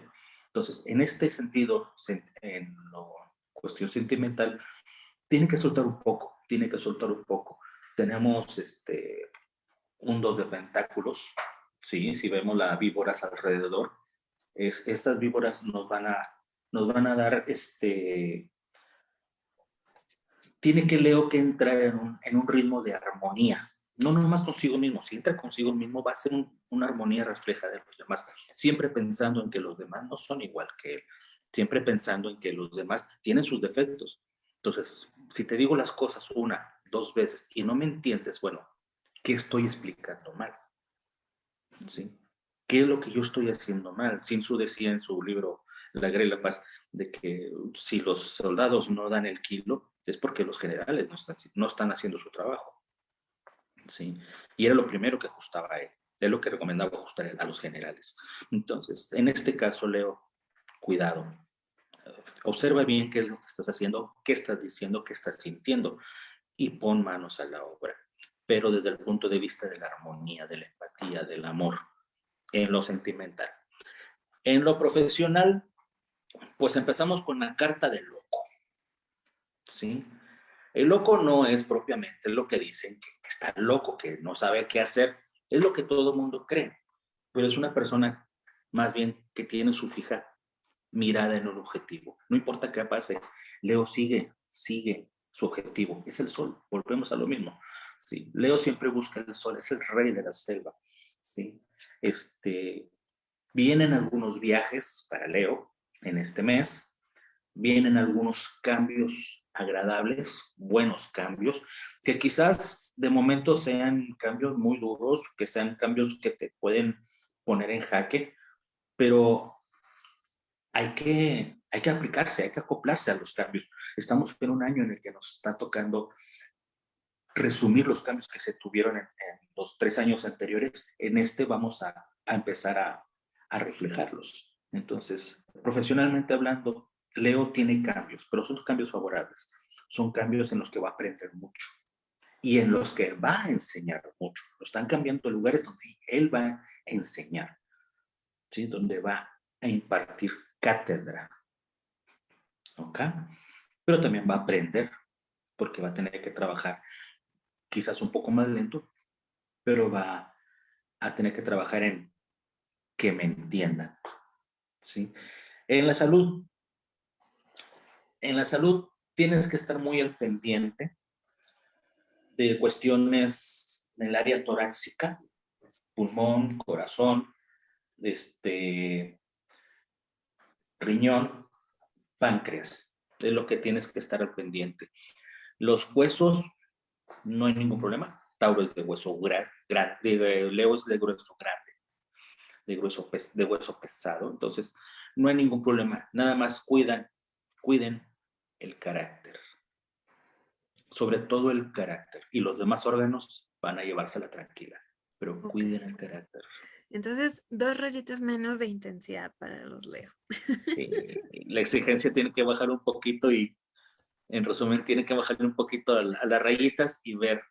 Entonces, en este sentido, en lo cuestión sentimental, tiene que soltar un poco, tiene que soltar un poco. Tenemos este, un dos de pentáculos, ¿sí? si vemos las víboras alrededor, es, estas víboras nos van a, nos van a dar, este, tiene que Leo que entrar en un, en un ritmo de armonía, no nomás consigo mismo, si entra consigo mismo va a ser una armonía refleja de los demás, siempre pensando en que los demás no son igual que él, siempre pensando en que los demás tienen sus defectos, entonces, si te digo las cosas una, dos veces y no me entiendes, bueno, ¿qué estoy explicando mal? ¿Sí? ¿Qué es lo que yo estoy haciendo mal? Sin su decía en su libro La Guerra y la Paz, de que si los soldados no dan el kilo, es porque los generales no están, no están haciendo su trabajo. ¿Sí? Y era lo primero que ajustaba él. Es lo que recomendaba ajustar a los generales. Entonces, en este caso, Leo, cuidado. Observa bien qué es lo que estás haciendo, qué estás diciendo, qué estás sintiendo y pon manos a la obra. Pero desde el punto de vista de la armonía, de la empatía, del amor, en lo sentimental. En lo profesional, pues empezamos con la carta del loco. ¿Sí? El loco no es propiamente lo que dicen, que, está loco, que no sabe qué hacer. Es lo que todo mundo cree. Pero es una persona más bien que tiene su fija mirada en un objetivo. No importa qué pase, Leo sigue, sigue su objetivo. Es el sol. Volvemos a lo mismo. ¿sí? Leo siempre busca el sol, es el rey de la selva. ¿sí? Este, vienen algunos viajes para Leo en este mes. Vienen algunos cambios agradables, buenos cambios, que quizás de momento sean cambios muy duros, que sean cambios que te pueden poner en jaque, pero hay que, hay que aplicarse, hay que acoplarse a los cambios. Estamos en un año en el que nos está tocando resumir los cambios que se tuvieron en, los tres años anteriores. En este vamos a, a empezar a, a reflejarlos. Entonces, profesionalmente hablando, Leo tiene cambios, pero son cambios favorables. Son cambios en los que va a aprender mucho y en los que va a enseñar mucho. Lo están cambiando lugares donde él va a enseñar, ¿sí? donde va a impartir cátedra. ¿Ok? Pero también va a aprender, porque va a tener que trabajar quizás un poco más lento, pero va a tener que trabajar en que me entiendan. ¿sí? En la salud, en la salud tienes que estar muy al pendiente de cuestiones en el área torácica, pulmón, corazón, este, riñón, páncreas. Es lo que tienes que estar al pendiente. Los huesos, no hay ningún problema. Tauro es de hueso grande, Leo es de grueso grande, de, grueso, de hueso pesado. Entonces, no hay ningún problema. Nada más cuidan, cuiden el carácter. Sobre todo el carácter. Y los demás órganos van a llevársela tranquila. Pero cuiden el carácter. Entonces, dos rayitas menos de intensidad para los Leo. la exigencia tiene que bajar un poquito y, en resumen, tiene que bajar un poquito a, las rayitas y ver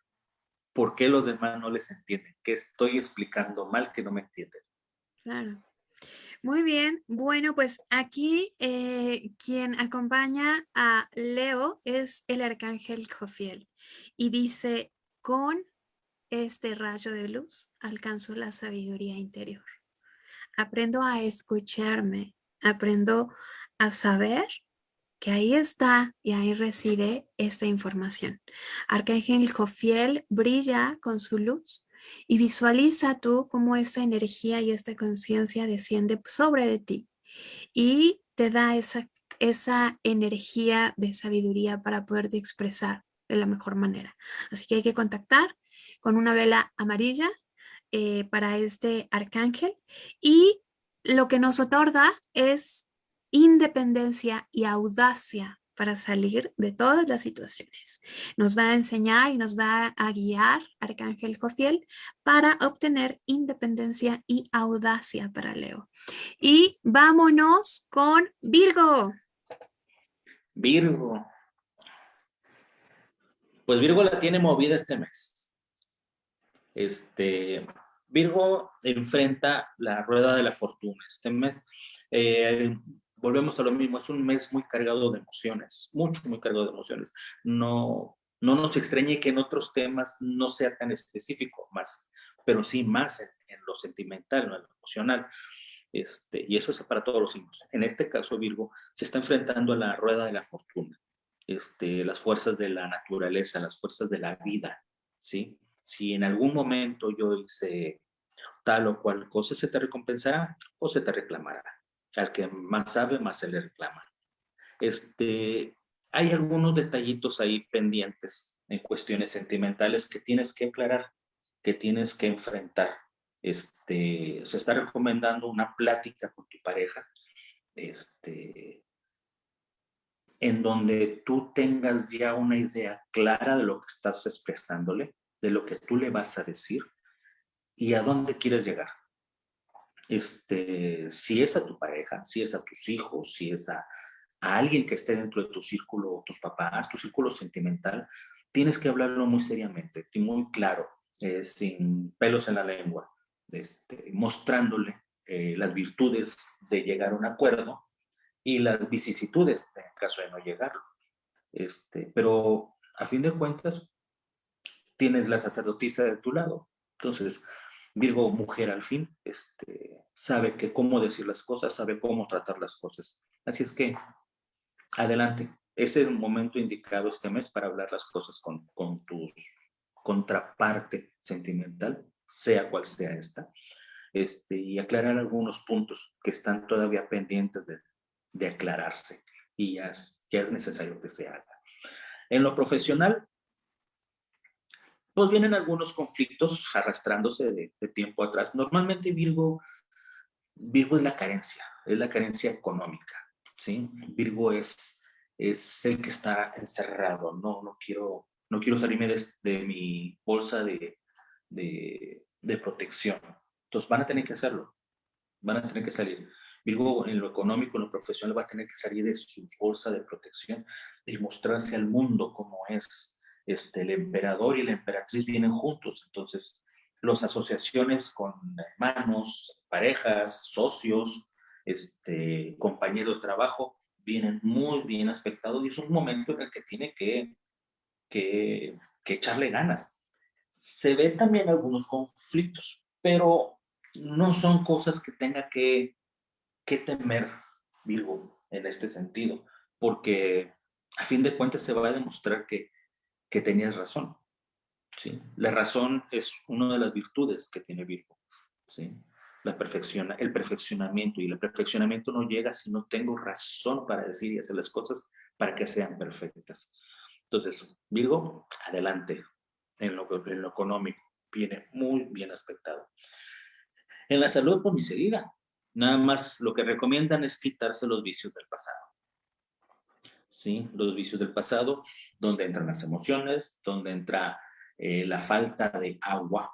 por qué los demás no les entienden, qué estoy explicando mal que no me entienden. Claro. Muy bien, bueno, pues aquí eh, quien acompaña a Leo es el arcángel Jofiel y dice, con este rayo de luz, alcanzo la sabiduría interior. Aprendo a escucharme, aprendo a saber que ahí está y ahí reside esta información. Arcángel Jofiel brilla con su luz y visualiza tú cómo esa energía y esta conciencia desciende sobre de ti y te da esa, esa energía de sabiduría para poderte expresar de la mejor manera. Así que hay que contactar con una vela amarilla eh, para este arcángel y lo que nos otorga es independencia y audacia para salir de todas las situaciones. Nos va a enseñar y nos va a guiar Arcángel Jofiel para obtener independencia y audacia para Leo. Y vámonos con Virgo. Virgo. Pues Virgo la tiene movida este mes. Este, Virgo enfrenta la rueda de la fortuna. Este mes, eh, volvemos a lo mismo, es un mes muy cargado de emociones, mucho, muy cargado de emociones. No, no nos extrañe que en otros temas no sea tan específico, más, pero sí más en, lo sentimental, en lo emocional. Este, y eso es para todos los signos. En este caso, Virgo se está enfrentando a la rueda de la fortuna, este, las fuerzas de la naturaleza, las fuerzas de la vida, ¿sí? Si en algún momento yo hice tal o cual cosa, se te recompensará o se te reclamará. Al que más sabe, más se le reclama. Este, hay algunos detallitos ahí pendientes en cuestiones sentimentales que tienes que aclarar, que tienes que enfrentar. Este, se está recomendando una plática con tu pareja, este, en donde tú tengas ya una idea clara de lo que estás expresándole, de lo que tú le vas a decir y a dónde quieres llegar. Este, si es a tu pareja, si es a tus hijos, si es a, alguien que esté dentro de tu círculo, tus papás, tu círculo sentimental, tienes que hablarlo muy seriamente, muy claro, eh, sin pelos en la lengua, este, mostrándole eh, las virtudes de llegar a un acuerdo y las vicisitudes en caso de no llegarlo. Este, pero a fin de cuentas, tienes la sacerdotisa de tu lado. Entonces, Virgo, mujer al fin, este, sabe que cómo decir las cosas, sabe cómo tratar las cosas. Así es que, adelante. Ese es el momento indicado este mes para hablar las cosas con, con tu contraparte sentimental, sea cual sea esta, este, y aclarar algunos puntos que están todavía pendientes de, de aclararse y ya es, ya es necesario que se haga. En lo profesional, pues vienen algunos conflictos arrastrándose de, de, tiempo atrás. Normalmente Virgo, Virgo es la carencia, es la carencia económica, ¿sí? Virgo es, es el que está encerrado, no, no quiero, no quiero salirme de, de mi bolsa de, de, de protección. Entonces van a tener que hacerlo, van a tener que salir. Virgo en lo económico, en lo profesional, va a tener que salir de su bolsa de protección y mostrarse al mundo como es. Este, el emperador y la emperatriz vienen juntos, entonces las asociaciones con hermanos, parejas, socios, este, compañeros de trabajo, vienen muy bien aspectados y es un momento en el que tiene que, que, que echarle ganas. Se ven también algunos conflictos, pero no son cosas que tenga que qué temer Virgo en este sentido, porque a fin de cuentas se va a demostrar que, que tenías razón. ¿sí? La razón es una de las virtudes que tiene Virgo. ¿sí? La perfecciona, el perfeccionamiento, y el perfeccionamiento no llega si no tengo razón para decir y hacer las cosas para que sean perfectas. Entonces, Virgo, adelante en lo, en lo económico, viene muy bien aspectado. En la salud, por mi seguida, Nada más lo que recomiendan es quitarse los vicios del pasado. ¿Sí? Los vicios del pasado, donde entran las emociones, donde entra eh, la falta de agua,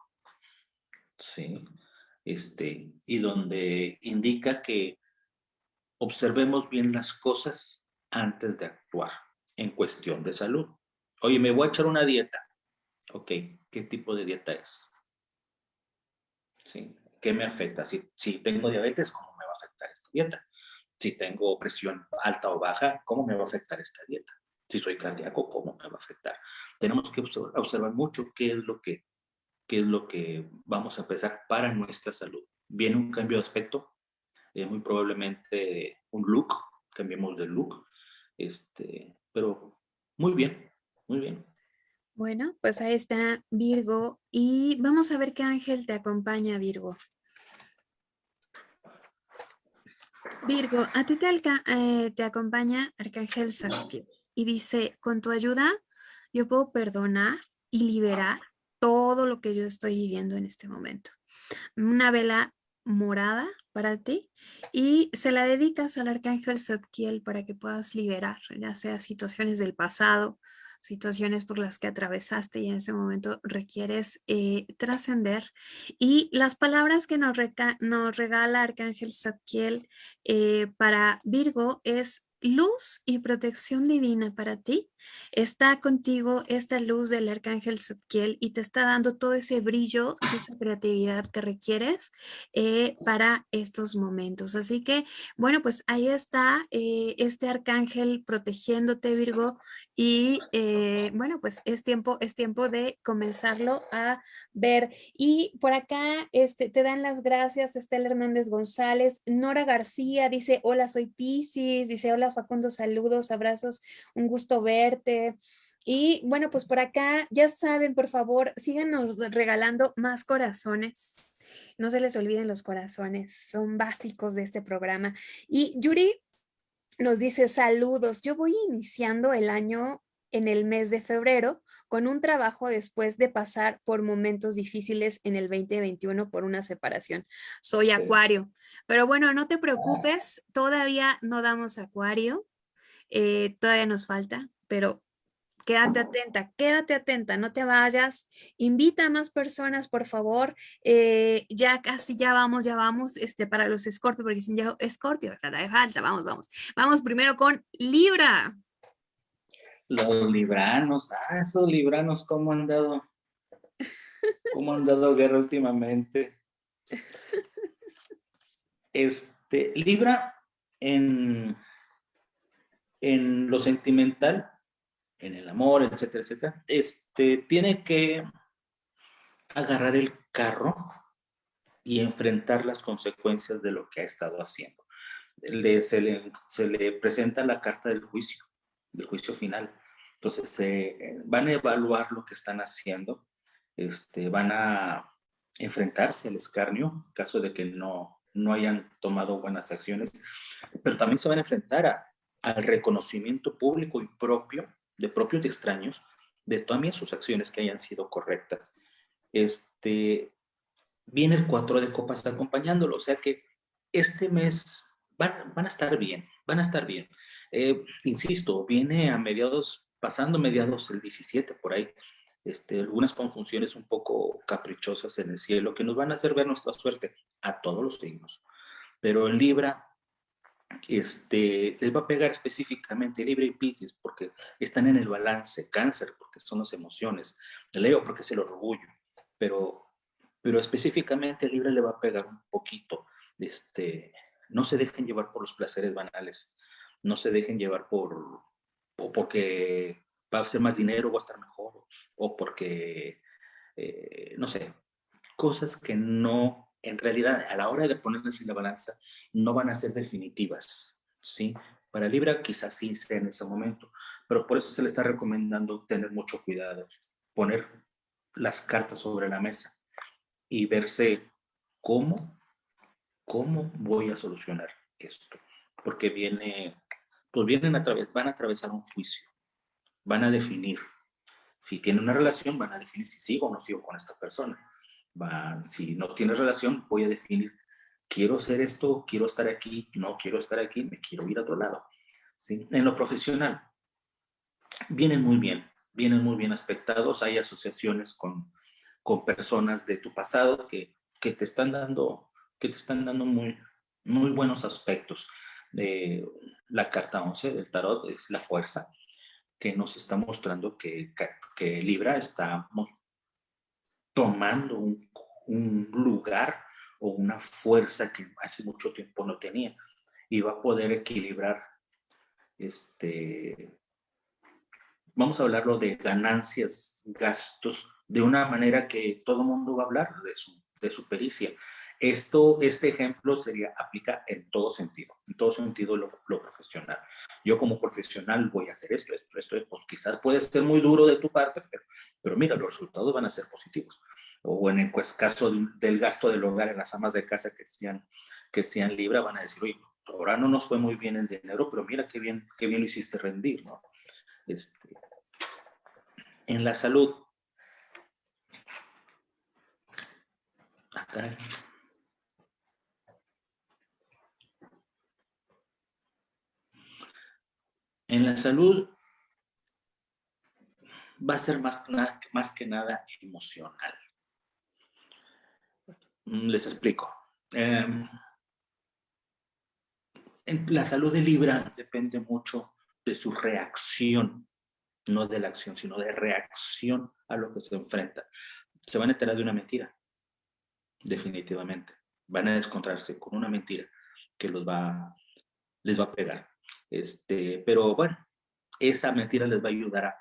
¿sí? Este, y donde indica que observemos bien las cosas antes de actuar en cuestión de salud. Oye, me voy a echar una dieta. Ok, ¿qué tipo de dieta es? ¿Sí? ¿qué me afecta? Si, si tengo diabetes, ¿cómo me va a afectar esta dieta? Si tengo presión alta o baja, ¿cómo me va a afectar esta dieta? Si soy cardíaco, ¿cómo me va a afectar? Tenemos que observar, mucho qué es lo que qué es lo que vamos a empezar para nuestra salud. Viene un cambio de aspecto, eh, muy probablemente un look, cambiemos de look, este, pero muy bien, muy bien. Bueno, pues ahí está Virgo y vamos a ver qué ángel te acompaña, Virgo. Virgo, a ti te, eh, te acompaña Arcángel Zadkiel y dice, con tu ayuda yo puedo perdonar y liberar todo lo que yo estoy viviendo en este momento. Una vela morada para ti y se la dedicas al Arcángel Zadkiel para que puedas liberar, ya sea situaciones del pasado, situaciones por las que atravesaste y en ese momento requieres eh, trascender. Y las palabras que nos, nos regala Arcángel Zadkiel eh, para Virgo es luz y protección divina para ti. Está contigo esta luz del arcángel Zadkiel y te está dando todo ese brillo, esa creatividad que requieres eh, para estos momentos. Así que, bueno, pues ahí está eh, este arcángel protegiéndote, Virgo, y eh, bueno, pues es tiempo, es tiempo de comenzarlo a ver. Y por acá este, te dan las gracias Estela Hernández González, Nora García dice, hola, soy Pisces, dice, hola Facundo, saludos, abrazos, un gusto verte. Y bueno, pues por acá, ya saben, por favor, síganos regalando más corazones. No se les olviden los corazones, son básicos de este programa. Y Yuri nos dice saludos, yo voy iniciando el año en el mes de febrero con un trabajo después de pasar por momentos difíciles en el 2021 por una separación. Soy acuario, pero bueno, no te preocupes, todavía no damos acuario, eh, todavía nos falta, pero quédate atenta, quédate atenta, no te vayas, invita a más personas, por favor, eh, ya casi ya vamos, ya vamos, este, para los Scorpio, porque dicen ya Scorpio, ¿verdad? falta, vamos, vamos, vamos primero con Libra. Los libranos, ah, esos libranos, ¿cómo han dado? ¿Cómo han dado guerra últimamente? Este, Libra, en, en lo sentimental, en el amor, etcétera, etcétera, este, tiene que agarrar el carro y enfrentar las consecuencias de lo que ha estado haciendo. Le, se, le, se, le, presenta la carta del juicio, del juicio final. Entonces, eh, van a evaluar lo que están haciendo, este, van a enfrentarse al escarnio, en caso de que no, no hayan tomado buenas acciones, pero también se van a enfrentar a, al reconocimiento público y propio de propios y extraños, de también sus acciones que hayan sido correctas. Este, viene el 4 de copas acompañándolo, o sea que este mes van, van a estar bien, van a estar bien. Eh, insisto, viene a mediados, pasando mediados el 17 por ahí, este, algunas conjunciones un poco caprichosas en el cielo que nos van a hacer ver nuestra suerte a todos los signos. Pero en Libra este, les va a pegar específicamente Libra y Pisces porque están en el balance, Cáncer porque son las emociones, Leo porque es el orgullo, pero, pero específicamente Libra le va a pegar un poquito. Este, no se dejen llevar por los placeres banales, no se dejen llevar por, porque va a ser más dinero, va a estar mejor, o porque, eh, no sé, cosas que no, en realidad, a la hora de ponerles en la balanza, no van a ser definitivas, ¿sí? Para Libra quizás sí sea en ese momento, pero por eso se le está recomendando tener mucho cuidado, poner las cartas sobre la mesa y verse cómo, cómo voy a solucionar esto, porque viene, pues vienen a través, van a atravesar un juicio, van a definir, si tiene una relación, van a definir si sigo o no sigo con esta persona, van, si no tiene relación, voy a definir quiero hacer esto, quiero estar aquí, no quiero estar aquí, me quiero ir a otro lado. ¿sí? En lo profesional, vienen muy bien, vienen muy bien aspectados, hay asociaciones con, con personas de tu pasado que, que, te están dando, que te están dando muy, muy buenos aspectos. de la carta 11 del tarot es la fuerza, que nos está mostrando que, que Libra está tomando un, un lugar o una fuerza que hace mucho tiempo no tenía y va a poder equilibrar este vamos a hablarlo de ganancias, gastos, de una manera que todo mundo va a hablar de su, de su pericia. Esto, este ejemplo sería, aplica en todo sentido, en todo sentido lo, lo, profesional. Yo como profesional voy a hacer esto, esto, esto, pues quizás puede ser muy duro de tu parte, pero mira, los resultados van a ser positivos o en el pues, caso del gasto del hogar en las amas de casa que sean, que sean Libra, van a decir, oye, ahora no nos fue muy bien el dinero, pero mira qué bien, qué bien lo hiciste rendir, ¿no? Este, en la salud. Acá. Ah, en la salud va a ser más, más que nada emocional. Mm, les explico. Em, la salud de Libra depende mucho de su reacción, no de la acción, sino de reacción a lo que se enfrenta. Se van a enterar de una mentira, definitivamente. Van a descontrarse con una mentira que los va, les va a pegar. Este, pero bueno, esa mentira les va a ayudar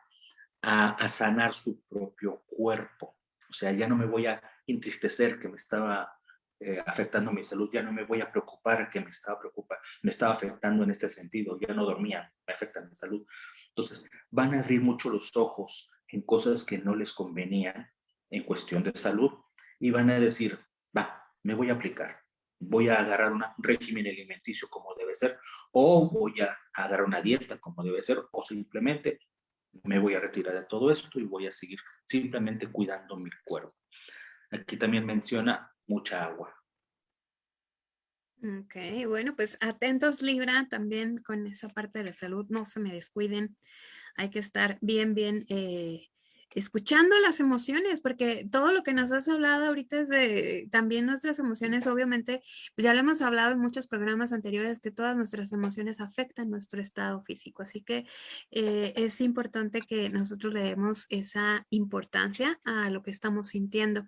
a sanar su propio cuerpo. O sea, ya no me voy a entristecer que me estaba eh, afectando mi salud, ya no me voy a preocupar que me estaba preocupando, me estaba afectando en este sentido, ya no dormía, me afecta mi salud. Entonces, van a abrir mucho los ojos en cosas que no les convenían en cuestión de salud y van a decir, va, me voy a aplicar, voy a agarrar un régimen alimenticio como debe ser, o voy a agarrar una dieta como debe ser, o simplemente me voy a retirar de todo esto y voy a seguir simplemente cuidando mi cuerpo. Aquí también menciona mucha agua. Ok, bueno, pues atentos Libra también con esa parte de la salud, no se me descuiden, hay que estar bien, bien eh, escuchando las emociones, porque todo lo que nos has hablado ahorita es de también nuestras emociones, obviamente, pues ya lo hemos hablado en muchos programas anteriores, que todas nuestras emociones afectan nuestro estado físico, así que eh, es importante que nosotros le demos esa importancia a lo que estamos sintiendo.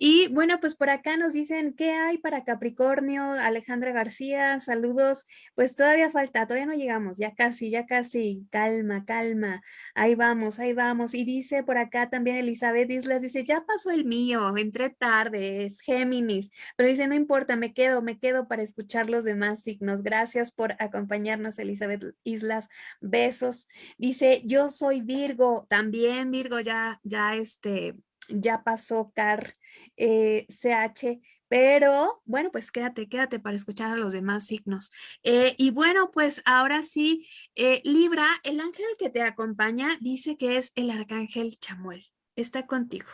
Y bueno, pues por acá nos dicen, ¿qué hay para Capricornio? Alejandra García, saludos, pues todavía falta, todavía no llegamos, ya casi, ya casi, calma, calma, ahí vamos, ahí vamos, y dice por acá también Elizabeth Islas dice, ya pasó el mío, entré tarde, es Géminis, pero dice, no importa, me quedo, me quedo para escuchar los demás signos. Gracias por acompañarnos, Elizabeth Islas. Besos. Dice, yo soy Virgo, también Virgo, ya, ya este, ya pasó Car eh, CH, pero bueno, pues quédate, quédate para escuchar a los demás signos. Eh, y bueno, pues ahora sí, eh, Libra, el ángel que te acompaña dice que es el arcángel Chamuel, está contigo.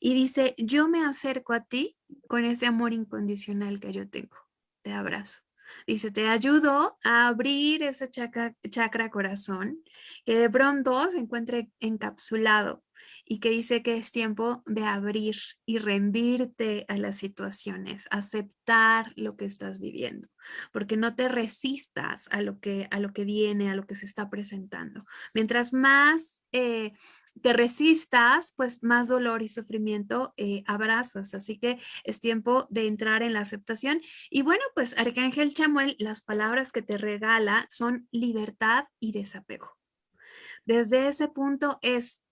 Y dice, yo me acerco a ti con ese amor incondicional que yo tengo. Te abrazo. Dice, te ayudo a abrir ese chakra, corazón que de pronto se encuentre encapsulado y que dice que es tiempo de abrir y rendirte a las situaciones, aceptar lo que estás viviendo, porque no te resistas a lo que, a lo que viene, a lo que se está presentando. Mientras más eh, te resistas, pues más dolor y sufrimiento eh, abrazas. Así que es tiempo de entrar en la aceptación. Y bueno, pues Arcángel Chamuel, las palabras que te regala son libertad y desapego. Desde ese punto es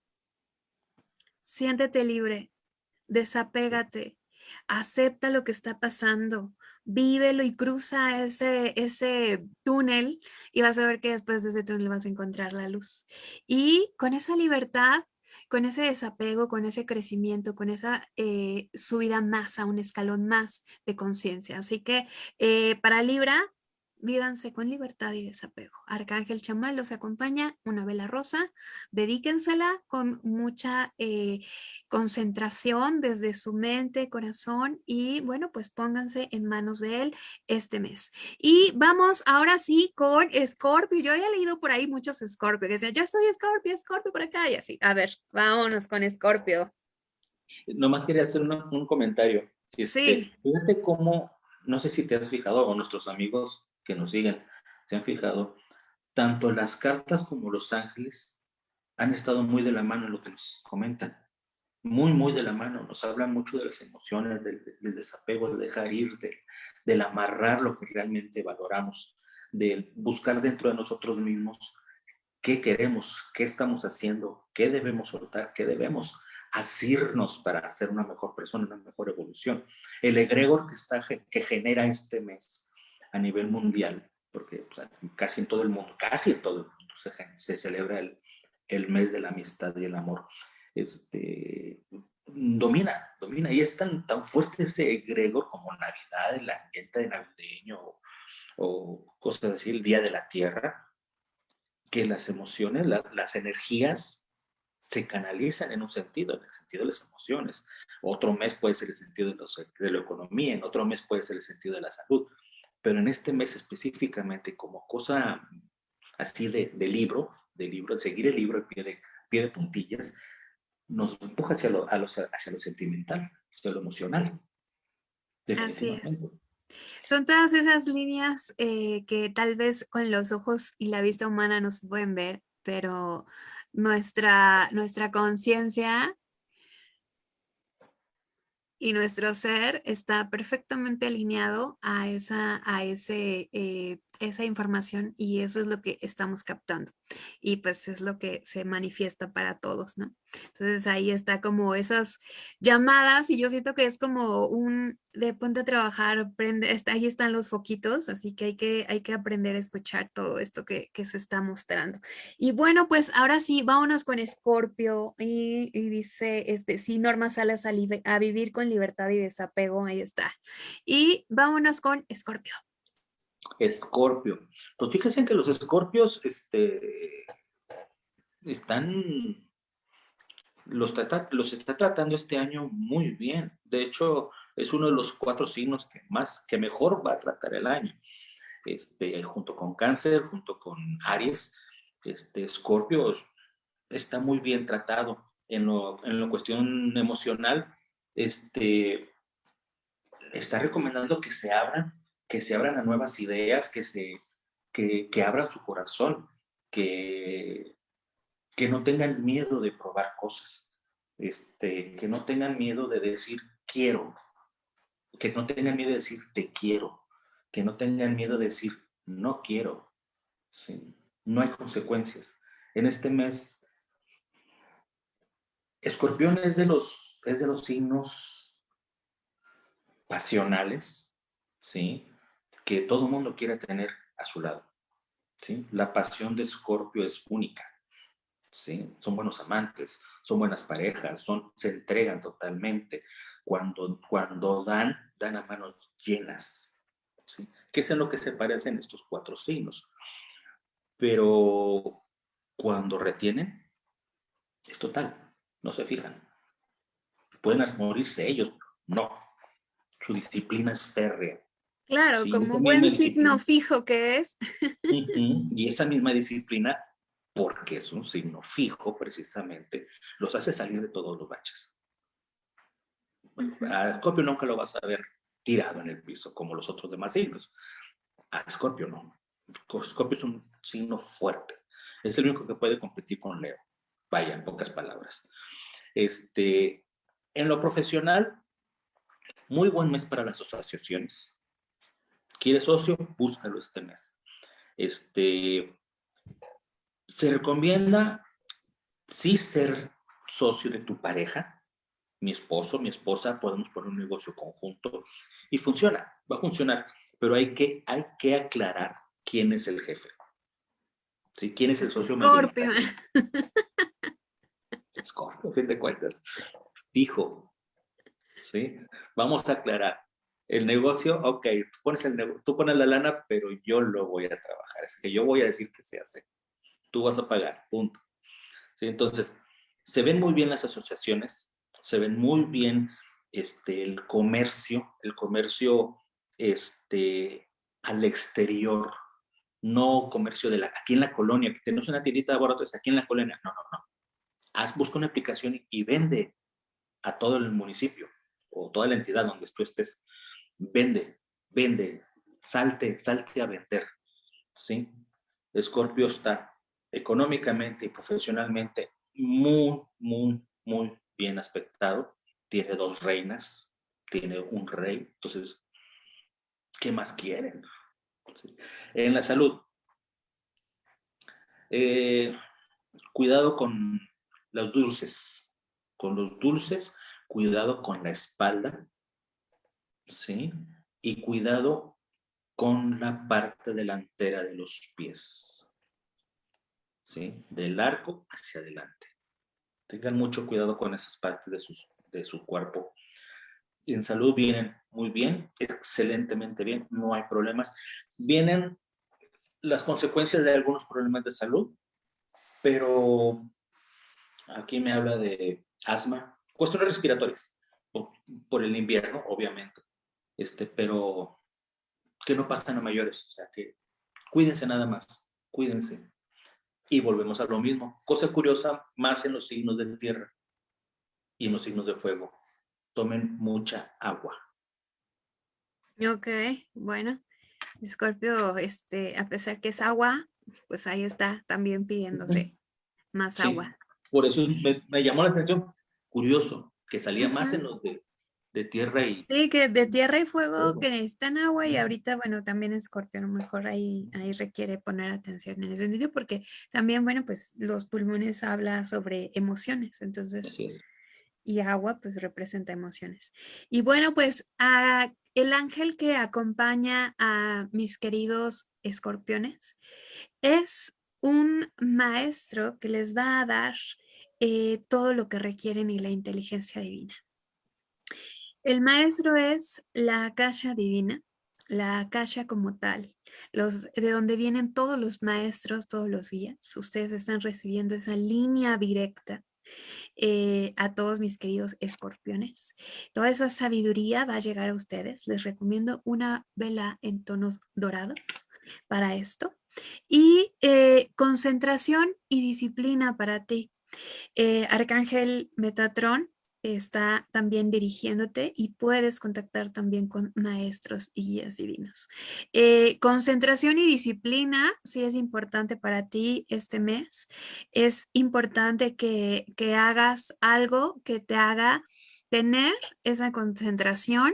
siéntete libre, desapégate, acepta lo que está pasando, vívelo y cruza ese, ese túnel y vas a ver que después de ese túnel vas a encontrar la luz. Y con esa libertad, con ese desapego, con ese crecimiento, con esa eh, subida más a un escalón más de conciencia. Así que eh, para Libra, vídanse con libertad y desapego. Arcángel Chamal los acompaña, una vela rosa, dedíquensela con mucha eh, concentración desde su mente, corazón y bueno, pues pónganse en manos de él este mes. Y vamos ahora sí con Scorpio. Yo había leído por ahí muchos Scorpio que decían, yo soy Scorpio, Scorpio por acá y así. A ver, vámonos con Scorpio. Nomás quería hacer un comentario. Este, sí. Fíjate cómo, no sé si te has fijado o nuestros amigos que nos siguen se han fijado, tanto las cartas como los ángeles han estado muy de la mano en lo que nos comentan. Muy, muy de la mano. Nos hablan mucho de las emociones, del, desapego, de dejar ir, del amarrar lo que realmente valoramos, de buscar dentro de nosotros mismos qué queremos, qué estamos haciendo, qué debemos soltar, qué debemos asirnos para ser una mejor persona, una mejor evolución. El egregor que, está, que genera este mes a nivel mundial, porque casi en todo el mundo, casi en todo el mundo se, celebra el, el, mes de la amistad y el amor. Este, domina, domina, y es tan, tan fuerte ese egregor como Navidad, el ambiente de navideño o, o, cosas así, el Día de la Tierra, que las emociones, las energías se canalizan en un sentido, en el sentido de las emociones. Otro mes puede ser el sentido de, los, de la economía, en otro mes puede ser el sentido de la salud pero en este mes específicamente como cosa así de, libro, de libro, de seguir el libro al pie de, pie de puntillas, nos empuja hacia lo, hacia lo sentimental, hacia lo emocional. Así es. Son todas esas líneas eh, que tal vez con los ojos y la vista humana no se pueden ver, pero nuestra, nuestra conciencia y nuestro ser está perfectamente alineado a esa, a ese, eh, esa información y eso es lo que estamos captando y pues es lo que se manifiesta para todos, ¿no? Entonces ahí está como esas llamadas y yo siento que es como un de ponte a trabajar, prende, ahí están los foquitos, así que hay que, hay que aprender a escuchar todo esto que, que se está mostrando. Y bueno, pues ahora sí, vámonos con Escorpio y, dice, este, sí, Norma Salas a, a vivir con libertad y desapego, ahí está. Y vámonos con Escorpio. Escorpio. Pues fíjense que los escorpios, este, están, los, los está tratando este año muy bien. De hecho, es uno de los cuatro signos que más, que mejor va a tratar el año. Este, junto con Cáncer, junto con Aries, este, Scorpio está muy bien tratado en lo, en la cuestión emocional. Este, está recomendando que se abran, que se abran a nuevas ideas, que se, que, abran su corazón, que, que no tengan miedo de probar cosas, este, que no tengan miedo de decir quiero, que no tengan miedo de decir te quiero, que no tengan miedo de decir no quiero. ¿sí? No hay consecuencias. En este mes, Escorpión es de los, es de los signos pasionales, ¿sí? Que todo mundo quiere tener a su lado. ¿sí? La pasión de Escorpio es única. ¿sí? Son buenos amantes, son buenas parejas, son, se entregan totalmente. Cuando, cuando dan, dan a manos llenas. ¿sí? Que es en lo que se parecen estos cuatro signos. Pero cuando retienen, es total, no se fijan. Pueden morirse ellos, no. Su disciplina es férrea. Claro, como buen signo fijo que es. Y esa misma disciplina, porque es un signo fijo precisamente, los hace salir de todos los baches. a Scorpio nunca lo vas a ver tirado en el piso como los otros demás signos. A Scorpio no. Scorpio es un signo fuerte. Es el único que puede competir con Leo. Vaya, en pocas palabras. Este, en lo profesional, muy buen mes para las asociaciones. ¿Quieres socio? Búscalo este mes. Este, se recomienda sí ser socio de tu pareja, mi esposo, mi esposa, podemos poner un negocio conjunto y funciona, va a funcionar, pero hay que, hay que aclarar quién es el jefe. ¿Sí? ¿Quién es el socio Scorpio. Scorpio, fin de cuentas. Dijo, ¿sí? Vamos a aclarar. El negocio, ok, tú pones, el tú pones la lana, pero yo lo voy a trabajar. Es que yo voy a decir que se hace. Tú vas a pagar, punto. ¿Sí? Entonces, se ven muy bien las asociaciones, se ven muy bien este, el comercio, el comercio este, al exterior, no comercio de la, aquí en la colonia, que tenemos una tiendita de abortos aquí en la colonia. No, no, no. Haz, busca una aplicación y, vende a todo el municipio o toda la entidad donde tú estés. Vende, vende, salte, salte a vender. ¿Sí? Escorpio está económicamente y profesionalmente muy, muy, muy bien aspectado. Tiene dos reinas, tiene un rey. Entonces, ¿qué más quieren? En la salud, eh, cuidado con los dulces, con los dulces, cuidado con la espalda, ¿sí? Y cuidado con la parte delantera de los pies, ¿sí? Del arco hacia adelante. Tengan mucho cuidado con esas partes de, sus, de su cuerpo en salud vienen muy bien, excelentemente bien, no hay problemas. Vienen las consecuencias de algunos problemas de salud, pero aquí me habla de asma, cuestiones respiratorias, por, el invierno, obviamente, este, pero que no pasan a mayores, o sea que cuídense nada más, cuídense. Y volvemos a lo mismo. Cosa curiosa, más en los signos de tierra y en los signos de fuego tomen mucha agua. Ok, bueno. Escorpio, este, a pesar que es agua, pues ahí está también pidiéndose más agua. Por eso me, llamó la atención, curioso, que salía más en los de, tierra y... Sí, que de tierra y fuego que necesitan agua y ahorita, bueno, también Escorpio a lo mejor ahí, ahí requiere poner atención en ese sentido porque también, bueno, pues los pulmones habla sobre emociones, entonces y agua pues representa emociones. Y bueno, pues a el ángel que acompaña a mis queridos escorpiones es un maestro que les va a dar eh, todo lo que requieren y la inteligencia divina. El maestro es la akasha divina, la akasha como tal, de donde vienen todos los maestros, todos los guías. Ustedes están recibiendo esa línea directa eh, a todos mis queridos escorpiones. Toda esa sabiduría va a llegar a ustedes. Les recomiendo una vela en tonos dorados para esto. Y eh, concentración y disciplina para ti. Eh, Arcángel Metatron está también dirigiéndote y puedes contactar también con maestros y guías divinos. Eh, concentración y disciplina sí es importante para ti este mes. Es importante que, hagas algo que te haga tener esa concentración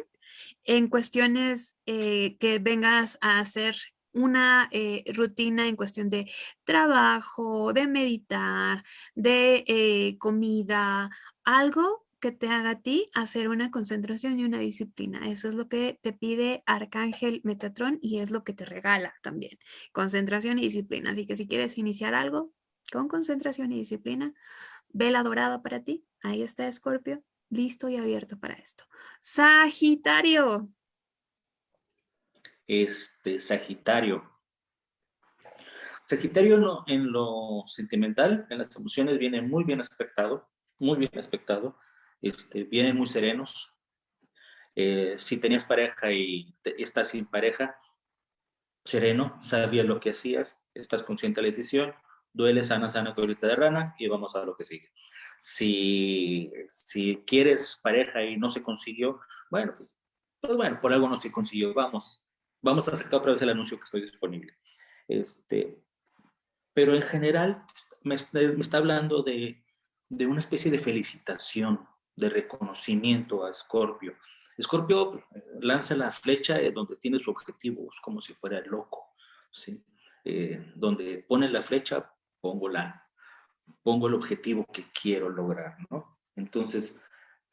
en cuestiones eh, que vengas a hacer una eh, rutina en cuestión de trabajo, de meditar, de comida, algo que te haga a ti hacer una concentración y una disciplina. Eso es lo que te pide Arcángel Metatron y es lo que te regala también. Concentración y disciplina. Así que si quieres iniciar algo con concentración y disciplina, vela dorada para ti. Ahí está Escorpio, listo y abierto para esto. Sagitario. Este, Sagitario. Sagitario en lo sentimental, en las emociones, viene muy bien aspectado, muy bien aspectado este, vienen muy serenos. Eh, si tenías pareja y estás sin pareja, sereno, sabías lo que hacías, estás consciente de la decisión, duele sana, sana, colita de rana y vamos a lo que sigue. Si, si quieres pareja y no se consiguió, bueno, pues, pues bueno, por algo no se consiguió, vamos, vamos a sacar otra vez el anuncio que estoy disponible. Este, pero en general me, me está hablando de, de, una especie de felicitación, de reconocimiento a Scorpio. Scorpio eh, lanza la flecha donde tiene su objetivo, es como si fuera loco, ¿sí? Eh, donde pone la flecha, pongo, la, pongo el objetivo que quiero lograr, ¿no? Entonces,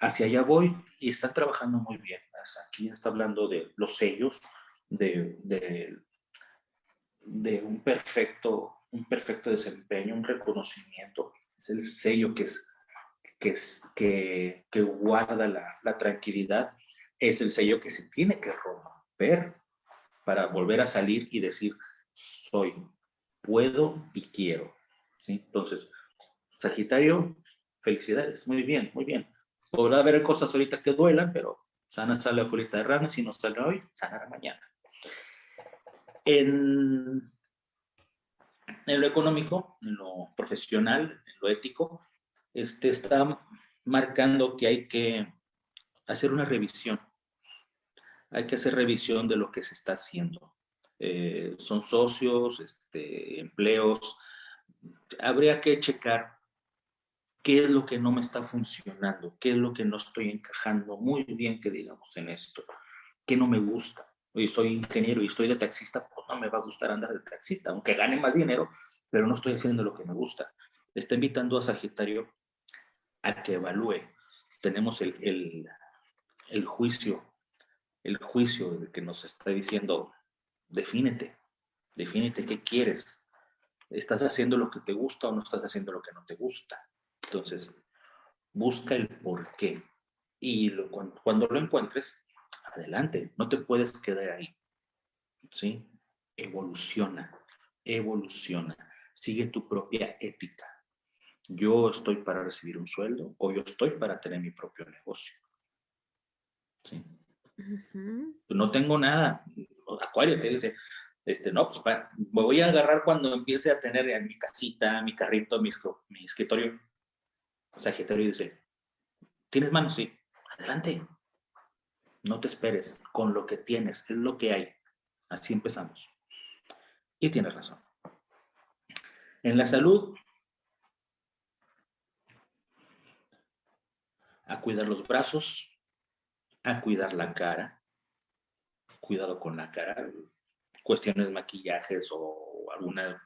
hacia allá voy y está trabajando muy bien. Aquí está hablando de los sellos, de, de, de un, perfecto, un perfecto desempeño, un reconocimiento. Es el sello que es que, que, que guarda la, la, tranquilidad, es el sello que se tiene que romper para volver a salir y decir, soy, puedo y quiero. ¿Sí? Entonces, Sagitario, felicidades, muy bien, muy bien. Podrá haber cosas ahorita que duelan, pero sana sale la colita de rana, si no sale hoy, sanará mañana. En, en lo económico, en lo profesional, en lo ético, este, está marcando que hay que hacer una revisión. Hay que hacer revisión de lo que se está haciendo. Eh, son socios, este, empleos. Habría que checar qué es lo que no me está funcionando, qué es lo que no estoy encajando muy bien, que digamos, en esto, qué no me gusta. Hoy soy ingeniero y estoy de taxista, pues no me va a gustar andar de taxista, aunque gane más dinero, pero no estoy haciendo lo que me gusta. Está invitando a Sagitario a que evalúe. Tenemos el, el, juicio, el juicio que nos está diciendo, defínete, defínete qué quieres. ¿Estás haciendo lo que te gusta o no estás haciendo lo que no te gusta? Entonces, busca el por qué. Y cuando, cuando, lo encuentres, adelante, no te puedes quedar ahí. ¿Sí? Evoluciona, evoluciona. Sigue tu propia ética yo estoy para recibir un sueldo o yo estoy para tener mi propio negocio. ¿Sí? No tengo nada. Acuario te dice, este, no, pues me voy a agarrar cuando empiece a tener en mi casita, mi carrito, mi, mi escritorio. Sagitario dice, ¿tienes manos? Sí. Adelante. No te esperes. Con lo que tienes, es lo que hay. Así empezamos. Y tienes razón. En la salud, a cuidar los brazos, a cuidar la cara, cuidado con la cara, cuestiones de maquillajes o alguna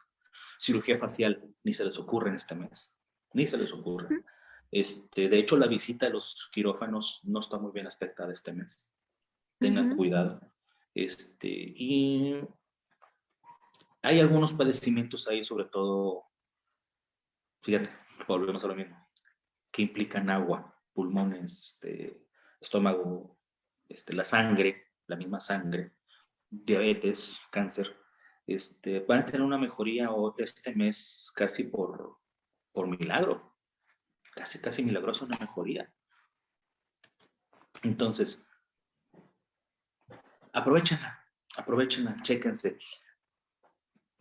cirugía facial, ni se les ocurre en este mes, ni se les ocurre. Este, de hecho, la visita a los quirófanos no está muy bien aspectada este mes. Tengan cuidado. Este, y hay algunos padecimientos ahí, sobre todo, fíjate, volvemos a lo mismo, que implican agua pulmones, este, estómago, este, la sangre, la misma sangre, diabetes, cáncer, este, van a tener una mejoría este mes casi por, por milagro. Casi, casi milagrosa una mejoría. Entonces, aprovechenla, aprovechenla, chéquense.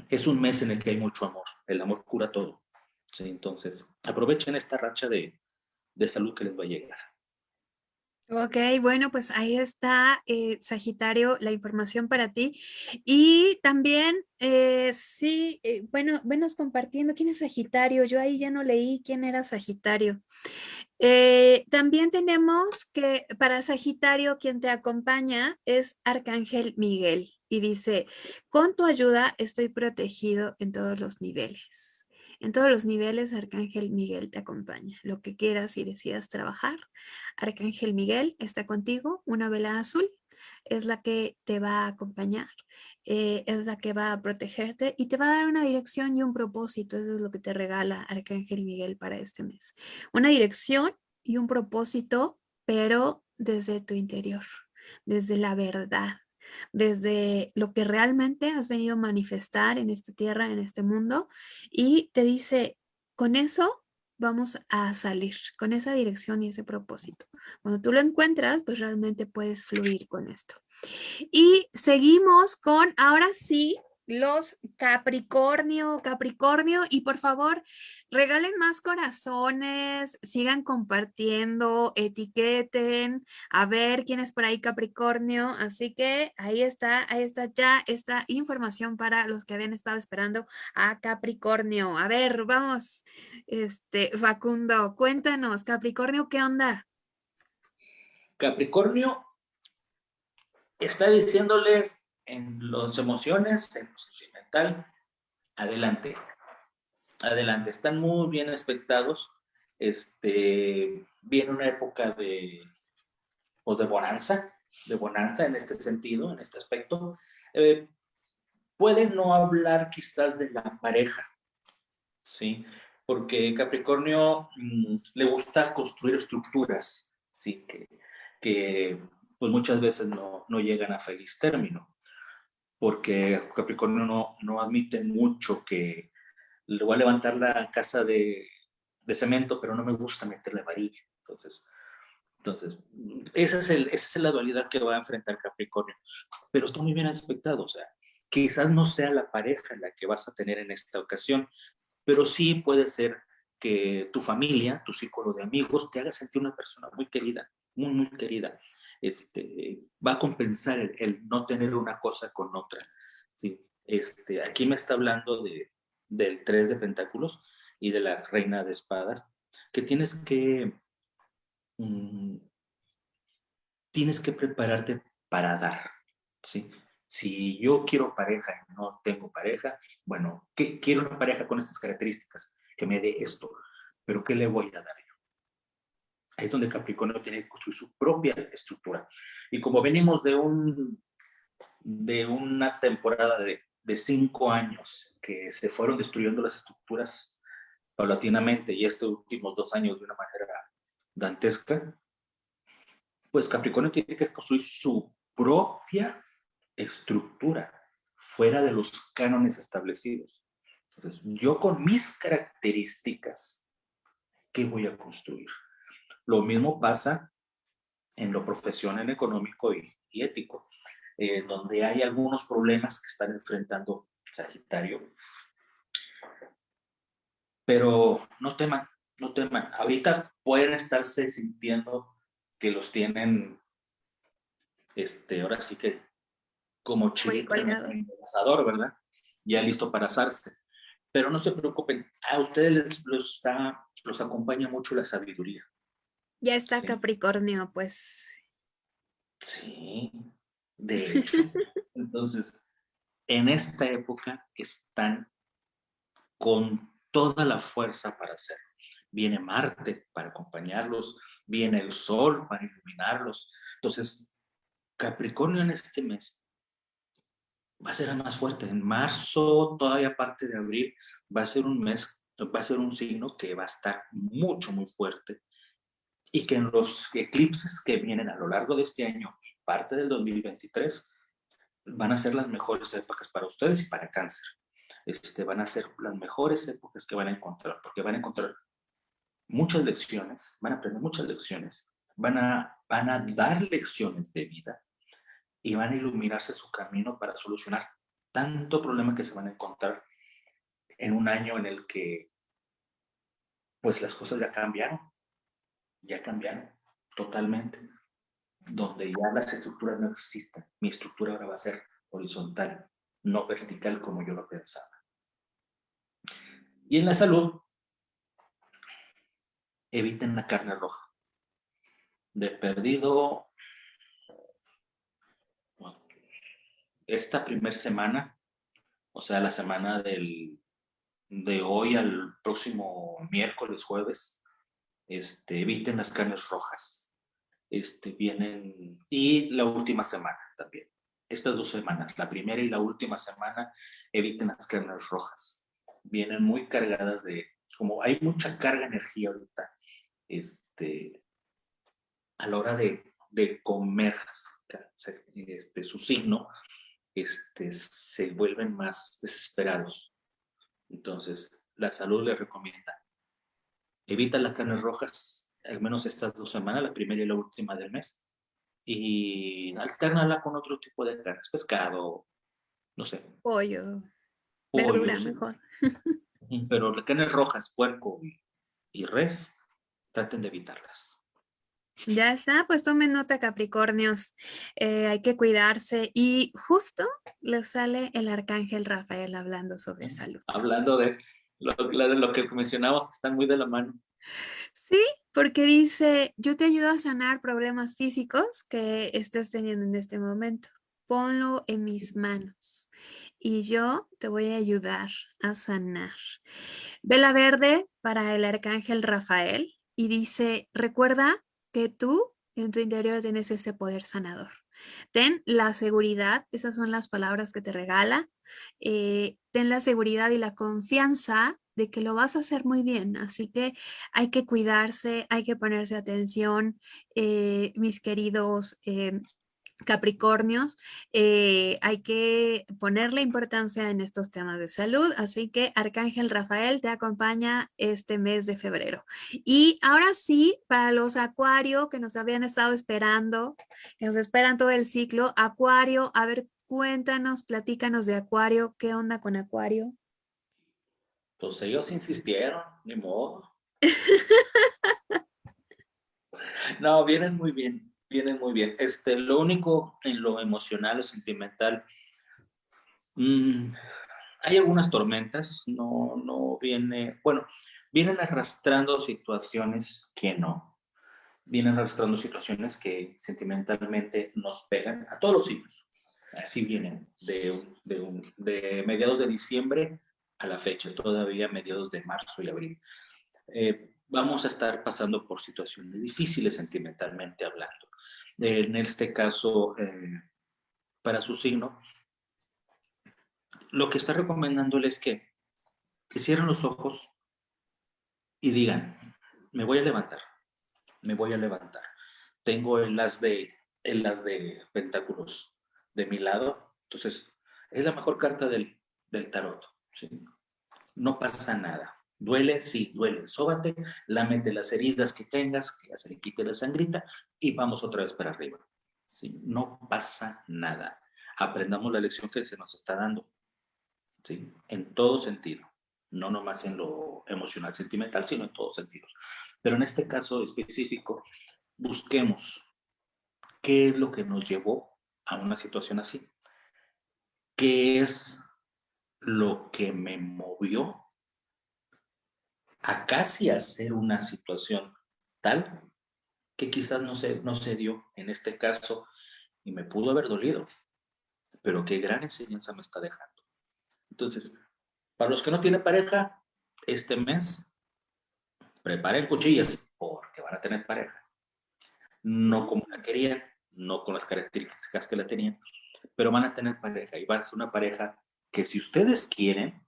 Es un mes en el que hay mucho amor. El amor cura todo. ¿sí? Entonces, aprovechen esta racha de, de salud que les va a llegar. Ok, bueno, pues ahí está, eh, Sagitario, la información para ti. Y también, eh, sí, eh, bueno, venos compartiendo, ¿quién es Sagitario? Yo ahí ya no leí quién era Sagitario. también tenemos que para Sagitario, quien te acompaña es Arcángel Miguel y dice, con tu ayuda estoy protegido en todos los niveles. En todos los niveles, Arcángel Miguel te acompaña. Lo que quieras y decidas trabajar, Arcángel Miguel está contigo. Una vela azul es la que te va a acompañar, eh, es la que va a protegerte y te va a dar una dirección y un propósito. Eso es lo que te regala Arcángel Miguel para este mes. Una dirección y un propósito, pero desde tu interior, desde la verdad, desde lo que realmente has venido a manifestar en esta tierra, en este mundo, y te dice, con eso vamos a salir, con esa dirección y ese propósito. Cuando tú lo encuentras, pues realmente puedes fluir con esto. Y seguimos con, ahora sí, los Capricornio, Capricornio, y por favor, regalen más corazones, sigan compartiendo, etiqueten, a ver quién es por ahí Capricornio, así que ahí está, ahí está ya esta información para los que habían estado esperando a Capricornio. A ver, vamos, este, Facundo, cuéntanos, Capricornio, ¿qué onda? Capricornio está diciéndoles en las emociones, en lo sentimental, adelante. Adelante, están muy bien expectados. Este, viene una época de, o de bonanza, de bonanza en este sentido, en este aspecto. Eh, pueden no hablar quizás de la pareja, ¿sí? Porque Capricornio mm, le gusta construir estructuras, ¿sí? Que, que pues muchas veces no, no llegan a feliz término porque Capricornio no, admite mucho que le voy a levantar la casa de, cemento, pero no me gusta meterle varilla. Entonces, entonces esa es, esa es la dualidad que va a enfrentar Capricornio. Pero está muy bien aspectado, o sea, quizás no sea la pareja la que vas a tener en esta ocasión, pero sí puede ser que tu familia, tu círculo de amigos, te haga sentir una persona muy querida, muy, muy querida este, va a compensar el, no tener una cosa con otra. ¿sí? Este, aquí me está hablando de, del tres de pentáculos y de la reina de espadas, que tienes que, mm, tienes que prepararte para dar, ¿sí? Si yo quiero pareja y no tengo pareja, bueno, ¿qué, quiero una pareja con estas características, que me dé esto, pero ¿qué le voy a dar yo? Ahí es donde Capricornio tiene que construir su propia estructura. Y como venimos de, un, de una temporada de, de cinco años que se fueron destruyendo las estructuras paulatinamente y estos últimos dos años de una manera dantesca, pues Capricornio tiene que construir su propia estructura fuera de los cánones establecidos. Entonces, yo con mis características, ¿qué voy a construir? Lo mismo pasa en lo profesional, económico y, ético, eh, donde hay algunos problemas que están enfrentando Sagitario. Pero no teman, no teman. Ahorita pueden estarse sintiendo que los tienen, este, ahora sí que como chilito en el ¿verdad? Ya listo para asarse. Pero no se preocupen, a ustedes les, los, está, los acompaña mucho la sabiduría. Ya está Capricornio, pues. Sí, de hecho. Entonces, en esta época están con toda la fuerza para hacerlo. Viene Marte para acompañarlos, viene el Sol para iluminarlos. Entonces, Capricornio en este mes va a ser más fuerte. En marzo, todavía parte de abril, va a ser un mes, va a ser un signo que va a estar mucho, muy fuerte y que en los eclipses que vienen a lo largo de este año y parte del 2023 van a ser las mejores épocas para ustedes y para cáncer. Este, van a ser las mejores épocas que van a encontrar, porque van a encontrar muchas lecciones, van a aprender muchas lecciones, van a, van a dar lecciones de vida y van a iluminarse su camino para solucionar tanto problema que se van a encontrar en un año en el que pues las cosas ya cambiaron, ya cambiaron totalmente, donde ya las estructuras no existen. Mi estructura ahora va a ser horizontal, no vertical como yo lo pensaba. Y en la salud, eviten la carne roja. De perdido, esta primera semana, o sea, la semana del, de hoy al próximo miércoles, jueves, este, eviten las carnes rojas. Este, vienen, y la última semana también. Estas dos semanas, la primera y la última semana, eviten las carnes rojas. Vienen muy cargadas de, como hay mucha carga energía ahorita, este, a la hora de, de comer este, su signo, este, se vuelven más desesperados. Entonces, la salud les recomienda, evita las carnes rojas, al menos estas dos semanas, la primera y la última del mes, y alternala con otro tipo de carnes, pescado, no sé. Pollo, verdura mejor. Pero las carnes rojas, puerco y res, traten de evitarlas. Ya está, pues tomen nota Capricornios, eh, hay que cuidarse y justo les sale el Arcángel Rafael hablando sobre salud. Hablando de lo, de lo que mencionamos, que están muy de la mano. Sí, porque dice, yo te ayudo a sanar problemas físicos que estés teniendo en este momento. Ponlo en mis manos y yo te voy a ayudar a sanar. Vela verde para el Arcángel Rafael y dice, recuerda que tú en tu interior tienes ese poder sanador. Ten la seguridad, esas son las palabras que te regala, eh, ten la seguridad y la confianza de que lo vas a hacer muy bien, así que hay que cuidarse, hay que ponerse atención, eh, mis queridos eh, Capricornios, eh, hay que ponerle importancia en estos temas de salud, así que Arcángel Rafael te acompaña este mes de febrero. Y ahora sí, para los Acuario que nos habían estado esperando, que nos esperan todo el ciclo, Acuario, a ver, cuéntanos, platícanos de Acuario, ¿qué onda con Acuario? Pues ellos insistieron, ni modo. no, vienen muy bien vienen muy bien. Este, lo único en lo emocional o sentimental, mm, hay algunas tormentas, no, no viene, bueno, vienen arrastrando situaciones que no, vienen arrastrando situaciones que sentimentalmente nos pegan a todos los signos. Así vienen, de, de, de mediados de diciembre a la fecha, todavía mediados de marzo y abril. Eh, vamos a estar pasando por situaciones difíciles sentimentalmente hablando en este caso eh, para su signo, lo que está recomendándole es que, que cierren los ojos y digan, me voy a levantar, me voy a levantar. Tengo el as de, el as de pentáculos de mi lado, entonces es la mejor carta del, del tarot. No pasa nada. Duele, sí, duele. Sóbate, lámete las heridas que tengas, que ya se le quite la sangrita y vamos otra vez para arriba. ¿sí? No pasa nada. Aprendamos la lección que se nos está dando. ¿sí? En todo sentido. No nomás en lo emocional, sentimental, sino en todos sentidos. Pero en este caso específico, busquemos qué es lo que nos llevó a una situación así. ¿Qué es lo que me movió a casi hacer una situación tal que quizás no se, no se dio en este caso y me pudo haber dolido, pero qué gran enseñanza me está dejando. Entonces, para los que no tienen pareja, este mes, preparen cuchillas porque van a tener pareja. No como la querían, no con las características que la tenían, pero van a tener pareja y va a ser una pareja que si ustedes quieren,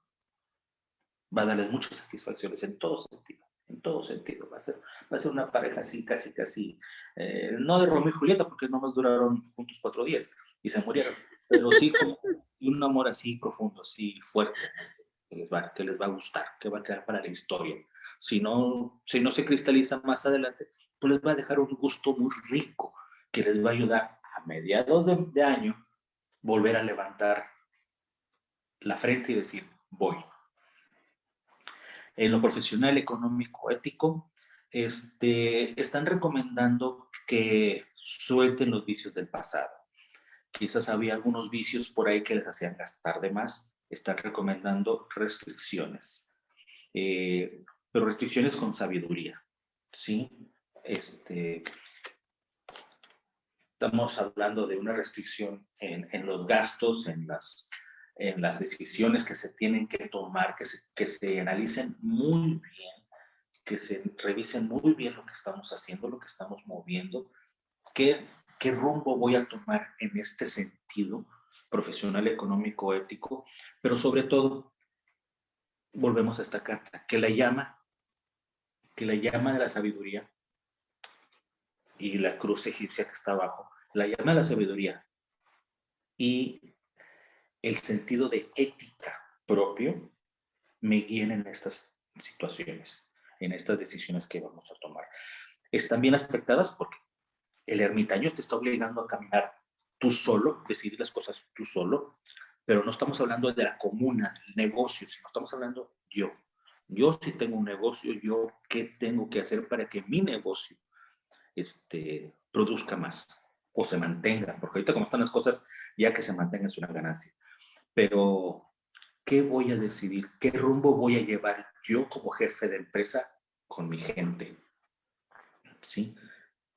va a darles muchas satisfacciones en todo sentido, en todo sentido. Va a ser, va a ser una pareja así, casi, casi, eh, no de Romeo y Julieta, porque no más duraron juntos cuatro días y se murieron, pero sí como un amor así profundo, así fuerte, que les, va, que les va a gustar, que va a quedar para la historia. Si no, si no se cristaliza más adelante, pues les va a dejar un gusto muy rico, que les va a ayudar a mediados de, de año volver a levantar la frente y decir, voy. En lo profesional, económico, ético, este, están recomendando que suelten los vicios del pasado. Quizás había algunos vicios por ahí que les hacían gastar de más. Están recomendando restricciones, eh, pero restricciones con sabiduría, ¿sí? Este, estamos hablando de una restricción en, en los gastos, en las en las decisiones que se tienen que tomar, que se, que se analicen muy bien, que se revisen muy bien lo que estamos haciendo, lo que estamos moviendo, qué, qué rumbo voy a tomar en este sentido profesional, económico, ético, pero sobre todo, volvemos a esta carta, que la llama, que la llama de la sabiduría y la cruz egipcia que está abajo, la llama la sabiduría y el sentido de ética propio me guíen en estas situaciones, en estas decisiones que vamos a tomar. Están bien aspectadas porque el ermitaño te está obligando a caminar tú solo, decidir las cosas tú solo, pero no estamos hablando de la comuna, del negocio, sino estamos hablando yo. Yo si tengo un negocio, yo qué tengo que hacer para que mi negocio este, produzca más o se mantenga, porque ahorita como están las cosas, ya que se mantenga es una ganancia pero ¿qué voy a decidir? ¿Qué rumbo voy a llevar yo como jefe de empresa con mi gente? ¿Sí?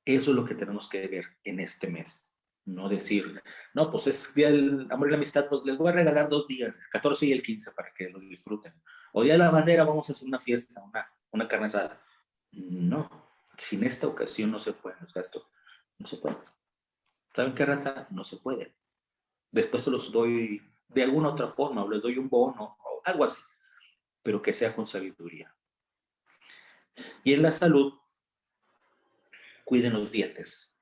Eso es lo que tenemos que ver en este mes. No decir, no, pues es Día del Amor y la Amistad, pues les voy a regalar dos días, el 14 y el 15, para que lo disfruten. O Día de la Bandera, vamos a hacer una fiesta, una, una carne. No, sin esta ocasión no se pueden los gastos. No se puede. ¿Saben qué raza? No se puede. Después se los doy de alguna otra forma, o les doy un bono, o algo así, pero que sea con sabiduría. Y en la salud, cuiden los dientes.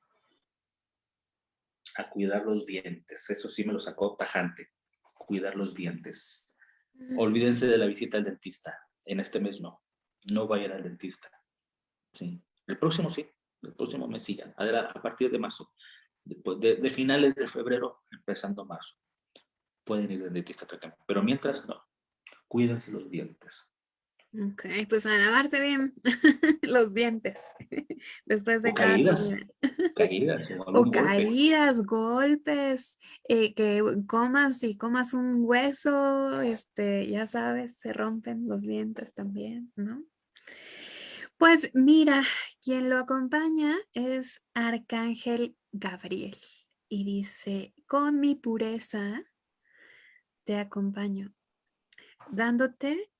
A cuidar los dientes, eso sí me lo sacó tajante, cuidar los dientes. Mm. Olvídense de la visita al dentista, en este mes no, no vayan al dentista. Sí. El próximo sí, el próximo mes sigan, a partir de marzo, de, de finales de febrero, empezando marzo pueden ir al dentista Pero mientras no, cuídense los dientes. Ok, pues a lavarse bien los dientes después de cada caídas, caídas o, caídas, golpes, eh, que comas y comas un hueso, este, ya sabes, se rompen los dientes también, ¿no? Pues mira, quien lo acompaña es Arcángel Gabriel y dice, con mi pureza te acompaño, dándote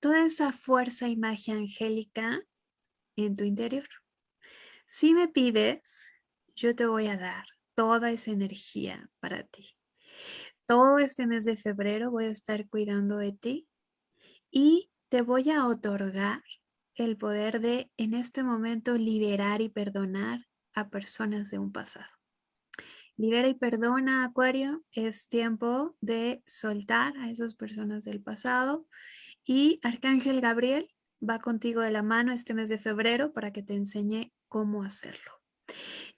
toda esa fuerza y magia angélica en tu interior. Si me pides, yo te voy a dar toda esa energía para ti. Todo este mes de febrero voy a estar cuidando de ti y te voy a otorgar el poder de en este momento liberar y perdonar a personas de un pasado. Libera y perdona, Acuario. Es tiempo de soltar a esas personas del pasado. Y Arcángel Gabriel va contigo de la mano este mes de febrero para que te enseñe cómo hacerlo.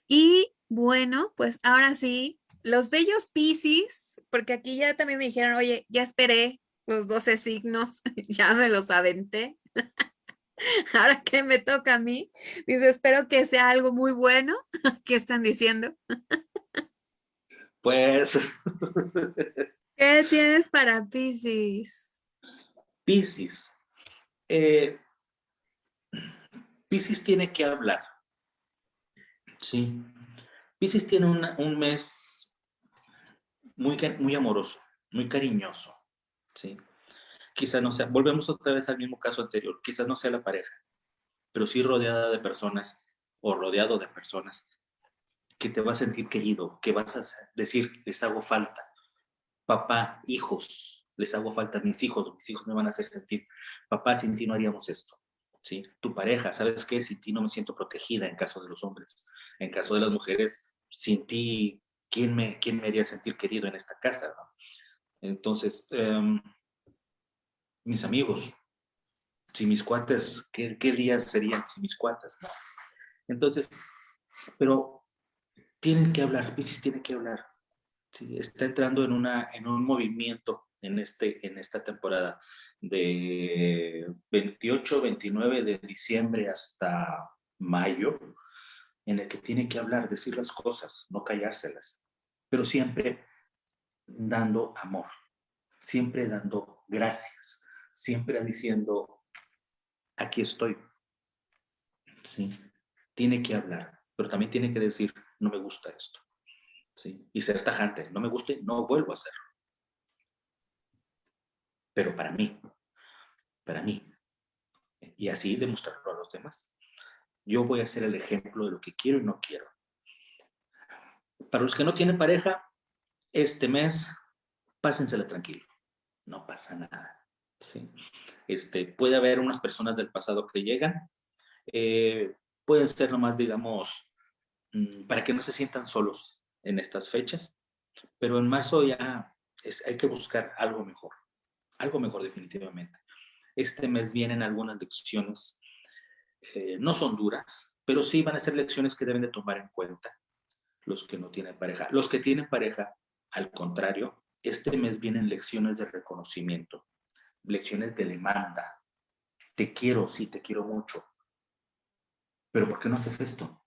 Y bueno, pues ahora sí, los bellos Piscis, porque aquí ya también me dijeron, oye, ya esperé los 12 signos, ya me los aventé. Ahora que me toca a mí, dice, espero que sea algo muy bueno. ¿Qué están diciendo? Pues... ¿Qué tienes para Pisces? Pisces. Eh, Pisces tiene que hablar. Sí. Pisces tiene un mes muy, muy amoroso, muy cariñoso. Quizás no sea, volvemos otra vez al mismo caso anterior, quizás no sea la pareja, pero sí rodeada de personas o rodeado de personas que te vas a sentir querido, que vas a decir, les hago falta. Papá, hijos, les hago falta mis hijos, mis hijos me van a hacer sentir, papá, sin ti no haríamos esto. ¿Sí? Tu pareja, ¿sabes qué? Sin ti no me siento protegida en caso de los hombres. En caso de las mujeres, sin ti ¿quién me, quién me haría sentir querido en esta casa? Entonces, em, mis amigos, si mis cuates, ¿qué, ¿qué, días serían si mis cuates? Entonces, pero tienen que hablar, Pisces tiene que hablar. Está entrando en, una, en un movimiento en, este, en esta temporada de 28, 29 de diciembre hasta mayo, en el que tiene que hablar, decir las cosas, no callárselas, pero siempre dando amor, siempre dando gracias, siempre diciendo, aquí estoy. Sí, tiene que hablar, pero también tiene que decir, no me gusta esto. ¿sí? Y ser tajante, no me guste, no vuelvo a hacerlo. Pero para mí, para mí. Y así demostrarlo a los demás. Yo voy a ser el ejemplo de lo que quiero y no quiero. Para los que no tienen pareja, este mes, pásensela tranquilo. No pasa nada. ¿Sí? Este, puede haber unas personas del pasado que llegan. Eh, pueden ser nomás, digamos, mm, para que no se sientan solos en estas fechas. Pero en marzo ya es, hay que buscar algo mejor. Algo mejor definitivamente. Este mes vienen algunas lecciones. Eh, no son duras, pero sí van a ser lecciones que deben de tomar en cuenta los que no tienen pareja. Los que tienen pareja, al contrario, este mes vienen lecciones de reconocimiento, lecciones de demanda. Te quiero, sí, te quiero mucho. Pero ¿por qué no haces esto?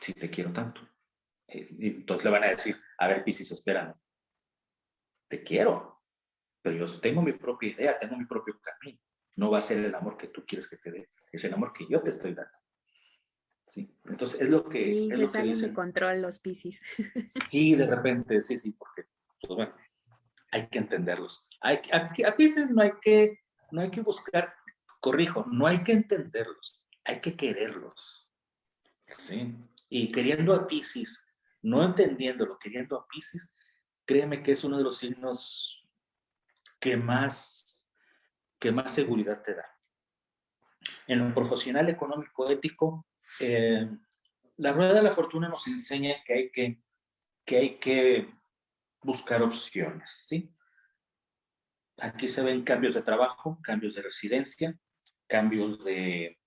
Si te quiero tanto. Eh, entonces le van a decir, a ver, Piscis, espérame. Te quiero, pero yo tengo mi propia idea, tengo mi propio camino. No va a ser el amor que tú quieres que te dé, es el amor que yo te estoy dando. Sí, entonces es lo que... Y es se lo que salen de control los piscis. Sí, de repente, sí, sí, porque, pues bueno, hay que entenderlos. Hay, a, a Pisces no hay que, no hay que buscar, corrijo, no hay que entenderlos, hay que quererlos. Sí, y queriendo a Pisces, no entendiéndolo, queriendo a Pisces, créeme que es uno de los signos que más, que más seguridad te da. En lo profesional, económico, ético, eh, la rueda de la fortuna nos enseña que hay que, que, hay que buscar opciones, ¿sí? Aquí se ven cambios de trabajo, cambios de residencia, cambios de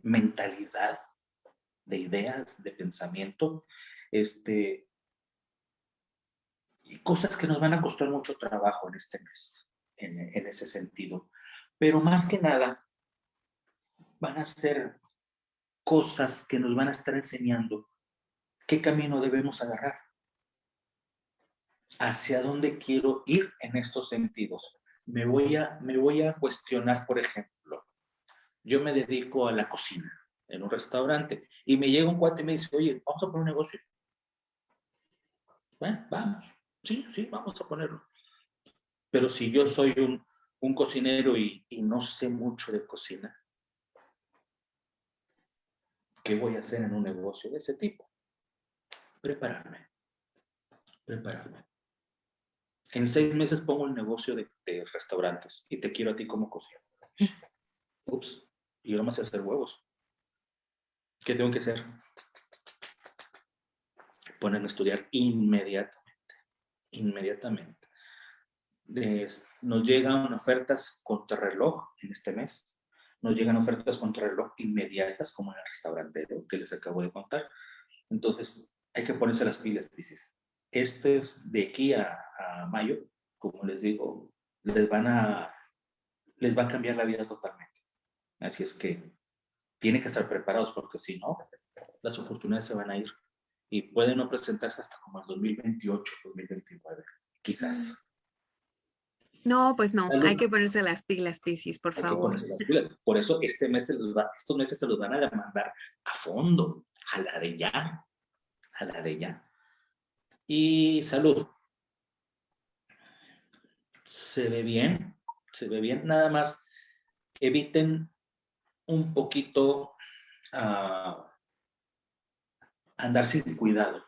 mentalidad, de ideas, de pensamiento, este, y cosas que nos van a costar mucho trabajo en este mes, en, en ese sentido. Pero más que nada, van a ser cosas que nos van a estar enseñando qué camino debemos agarrar, hacia dónde quiero ir en estos sentidos. Me voy a, me voy a cuestionar, por ejemplo, yo me dedico a la cocina en un restaurante y me llega un cuate y me dice, oye, vamos a poner un negocio. Bueno, vamos. Sí, sí, vamos a ponerlo. Pero si yo soy un, un cocinero y, y, no sé mucho de cocina, ¿qué voy a hacer en un negocio de ese tipo? Prepararme. Prepararme. En seis meses pongo el negocio de, de restaurantes y te quiero a ti como cocinero. Ups, y ahora más hacer huevos. ¿Qué tengo que hacer? Ponerme a estudiar inmediatamente. Inmediatamente. nos llegan ofertas contrarreloj en este mes. Nos llegan ofertas contrarreloj inmediatas, como en el restaurante que les acabo de contar. Entonces, hay que ponerse las pilas, Pisces. Este es de aquí a, a mayo, como les digo, les van a, les va a cambiar la vida totalmente. Así es que tienen que estar preparados porque si no, las oportunidades se van a ir y pueden no presentarse hasta como el 2028, 2029, quizás. No, pues no, hay que ponerse las pilas, Piscis, por hay favor. Las. Por eso este mes se los va, estos meses se los van a demandar a fondo, a la de ya, a la de ya. Y salud. Se ve bien, se ve bien, nada más eviten un poquito a andar sin cuidado.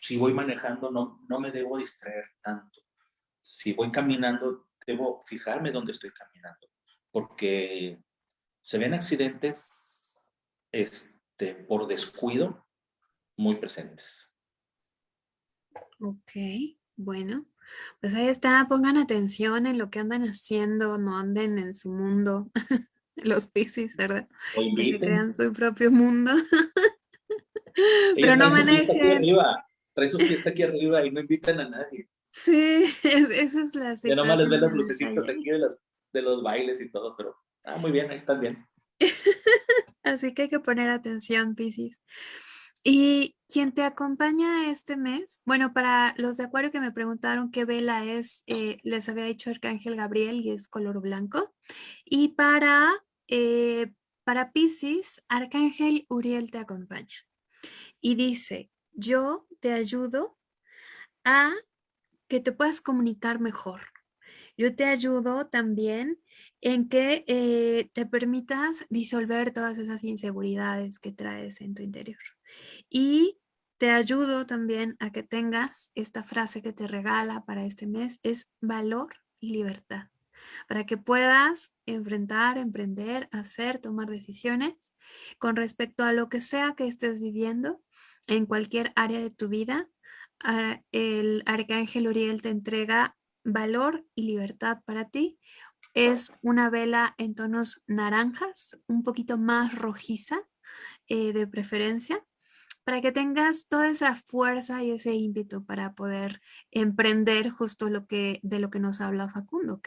Si voy manejando, no, no me debo distraer tanto. Si voy caminando, debo fijarme dónde estoy caminando, porque se ven accidentes este, por descuido muy presentes. Ok, bueno. Pues ahí está, pongan atención en lo que andan haciendo, no anden en su mundo, los piscis, ¿verdad? Que crean su propio mundo. Pero no manejen. Trae su fiesta aquí arriba y no invitan a nadie. Sí, esa es la situación. Ya nomás les ven las lucecitas aquí de, las, de los bailes y todo, pero ah, muy bien, ahí están bien. Así que hay que poner atención, Piscis. Y quien te acompaña este mes, bueno, para los de Acuario que me preguntaron qué vela es, eh, les había dicho Arcángel Gabriel y es color blanco. Y para, eh, para Pisces, Arcángel Uriel te acompaña. Y dice, yo te ayudo a que te puedas comunicar mejor. Yo te ayudo también en que eh, te permitas disolver todas esas inseguridades que traes en tu interior. Y te ayudo también a que tengas esta frase que te regala para este mes, es valor y libertad, para que puedas enfrentar, emprender, hacer, tomar decisiones con respecto a lo que sea que estés viviendo en cualquier área de tu vida. El arcángel Uriel te entrega valor y libertad para ti. Es una vela en tonos naranjas, un poquito más rojiza eh, de preferencia para que tengas toda esa fuerza y ese ímpetu para poder emprender justo lo que, de lo que nos habla Facundo,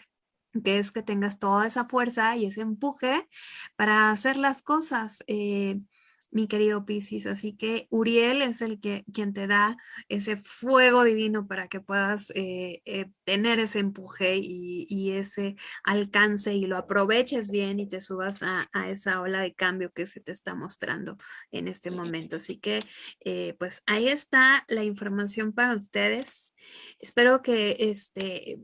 que, es que tengas toda esa fuerza y ese empuje para hacer las cosas. Eh, mi querido Piscis. Así que Uriel es el que quien te da ese fuego divino para que puedas eh, eh, tener ese empuje y, ese alcance y lo aproveches bien y te subas a, esa ola de cambio que se te está mostrando en este momento. Así que eh, pues ahí está la información para ustedes. Espero que este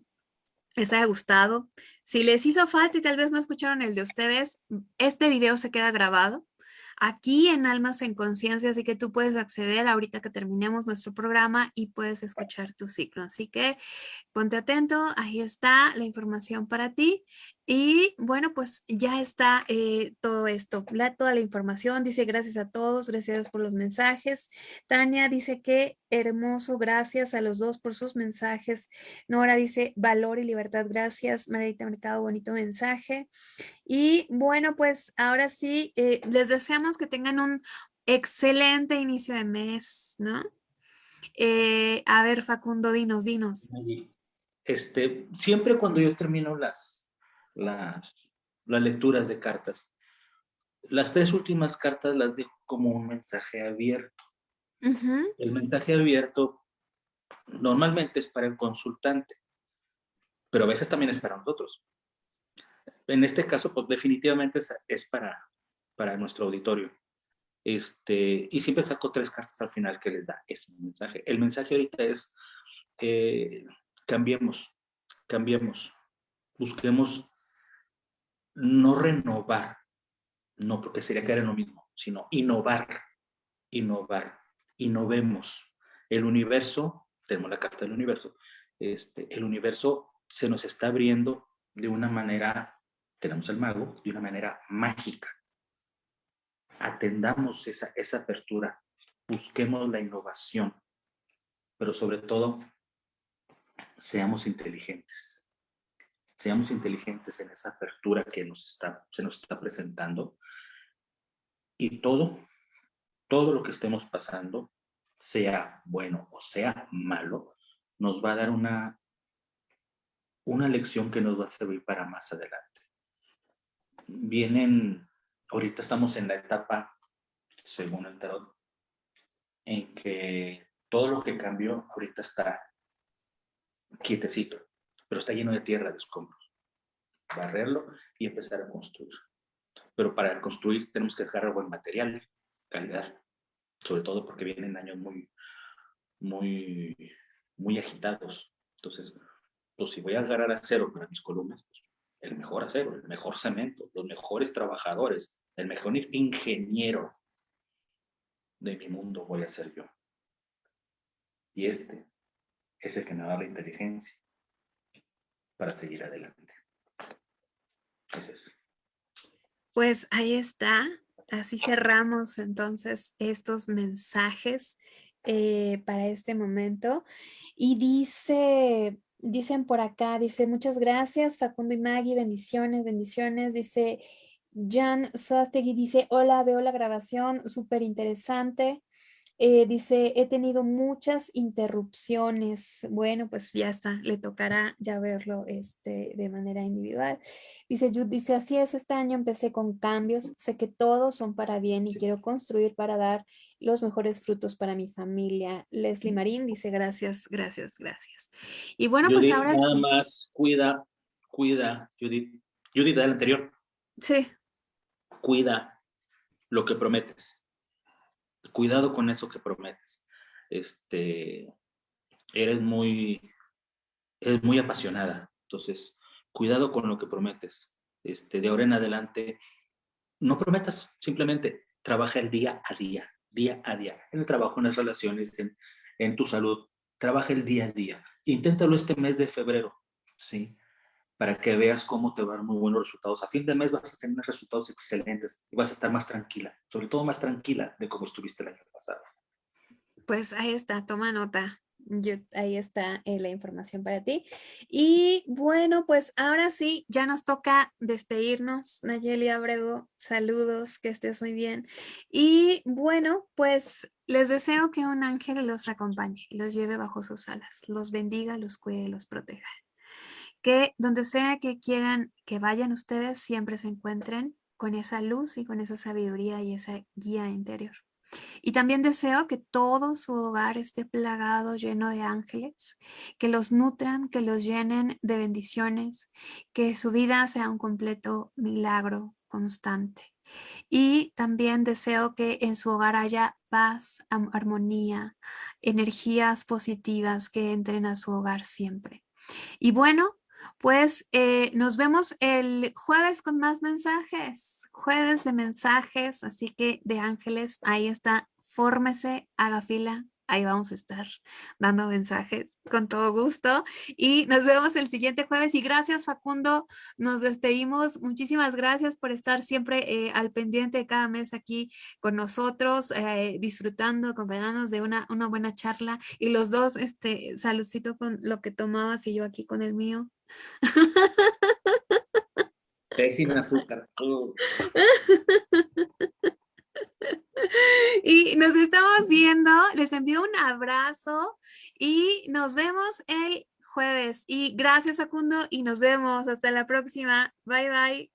les haya gustado. Si les hizo falta y tal vez no escucharon el de ustedes, este video se queda grabado aquí en Almas en Conciencia, así que tú puedes acceder ahorita que terminemos nuestro programa y puedes escuchar tu ciclo. Así que ponte atento, ahí está la información para ti y bueno, pues ya está eh, todo esto, toda la información. Dice gracias a todos, gracias por los mensajes. Tania dice que hermoso, gracias a los dos por sus mensajes. Nora dice valor y libertad, gracias. Marita Mercado, bonito mensaje. Y bueno, pues ahora sí, eh, les deseamos que tengan un excelente inicio de mes, ¿no? Eh, a ver, Facundo, dinos, dinos. Este, siempre cuando yo termino las las, las lecturas de cartas. Las tres últimas cartas las dejo como un mensaje abierto. El mensaje abierto normalmente es para el consultante, pero a veces también es para nosotros. En este caso, pues definitivamente es, para, para nuestro auditorio. Este, y siempre saco tres cartas al final que les da ese mensaje. El mensaje ahorita es, eh, cambiemos, cambiemos, busquemos no renovar, no porque sería caer en lo mismo, sino innovar, innovar, innovemos. El universo, tenemos la carta del universo, este, el universo se nos está abriendo de una manera, tenemos el mago, de una manera mágica. Atendamos esa, esa apertura, busquemos la innovación, pero sobre todo, seamos inteligentes seamos inteligentes en esa apertura que nos está, se nos está presentando y todo, todo lo que estemos pasando, sea bueno o sea malo, nos va a dar una, una lección que nos va a servir para más adelante. Vienen, ahorita estamos en la etapa, según el tarot, en que todo lo que cambió ahorita está quietecito pero está lleno de tierra, de escombros. Barrerlo y empezar a construir. Pero para construir tenemos que dejar buen material, calidad, sobre todo porque vienen años muy, muy, muy agitados. Entonces, pues si voy a agarrar acero para mis columnas, pues, el mejor acero, el mejor cemento, los mejores trabajadores, el mejor ingeniero de mi mundo voy a ser yo. Y este es el que me da la inteligencia, para seguir adelante. Pues ahí está. Así cerramos entonces estos mensajes eh, para este momento. Y dice, dicen por acá, dice, muchas gracias Facundo y Maggie, bendiciones, bendiciones. Dice, Jan Sastegui dice, hola, veo la grabación, súper interesante. Eh, dice, he tenido muchas interrupciones. Bueno, pues ya está, le tocará ya verlo este, de manera individual. Dice dice, así es, este año empecé con cambios, sé que todos son para bien y quiero construir para dar los mejores frutos para mi familia. Leslie Marín dice, gracias, gracias, gracias. Y bueno, pues ahora nada más, cuida, cuida, Judith, Judith del anterior. Sí. Cuida lo que prometes cuidado con eso que prometes. Este, eres muy, eres muy apasionada. Entonces, cuidado con lo que prometes. Este, de ahora en adelante, no prometas, simplemente trabaja el día a día, día a día, en el trabajo, en las relaciones, en, en tu salud. Trabaja el día a día. Inténtalo este mes de febrero, ¿sí? Para que veas cómo te van muy buenos resultados. A fin de mes vas a tener resultados excelentes y vas a estar más tranquila, sobre todo más tranquila de cómo estuviste el año pasado. Pues ahí está, toma nota. Yo, ahí está eh, la información para ti. Y bueno, pues ahora sí, ya nos toca despedirnos. Nayeli Abrego, saludos, que estés muy bien. Y bueno, pues les deseo que un ángel los acompañe, los lleve bajo sus alas, los bendiga, los cuide, los proteja que donde sea que quieran que vayan ustedes, siempre se encuentren con esa luz y con esa sabiduría y esa guía interior. Y también deseo que todo su hogar esté plagado, lleno de ángeles, que los nutran, que los llenen de bendiciones, que su vida sea un completo milagro constante. Y también deseo que en su hogar haya paz, armonía, energías positivas que entren a su hogar siempre. Y bueno, pues eh, nos vemos el jueves con más mensajes, jueves de mensajes, así que de ángeles, ahí está, fórmese, haga fila, ahí vamos a estar dando mensajes con todo gusto y nos vemos el siguiente jueves y gracias Facundo, nos despedimos, muchísimas gracias por estar siempre eh, al pendiente de cada mes aquí con nosotros, eh, disfrutando, acompañándonos de una, una buena charla y los dos, este, saludcito con lo que tomabas y yo aquí con el mío. Es sin azúcar. Y nos estamos viendo, les envío un abrazo y nos vemos el jueves. Y gracias Facundo y nos vemos hasta la próxima. Bye bye.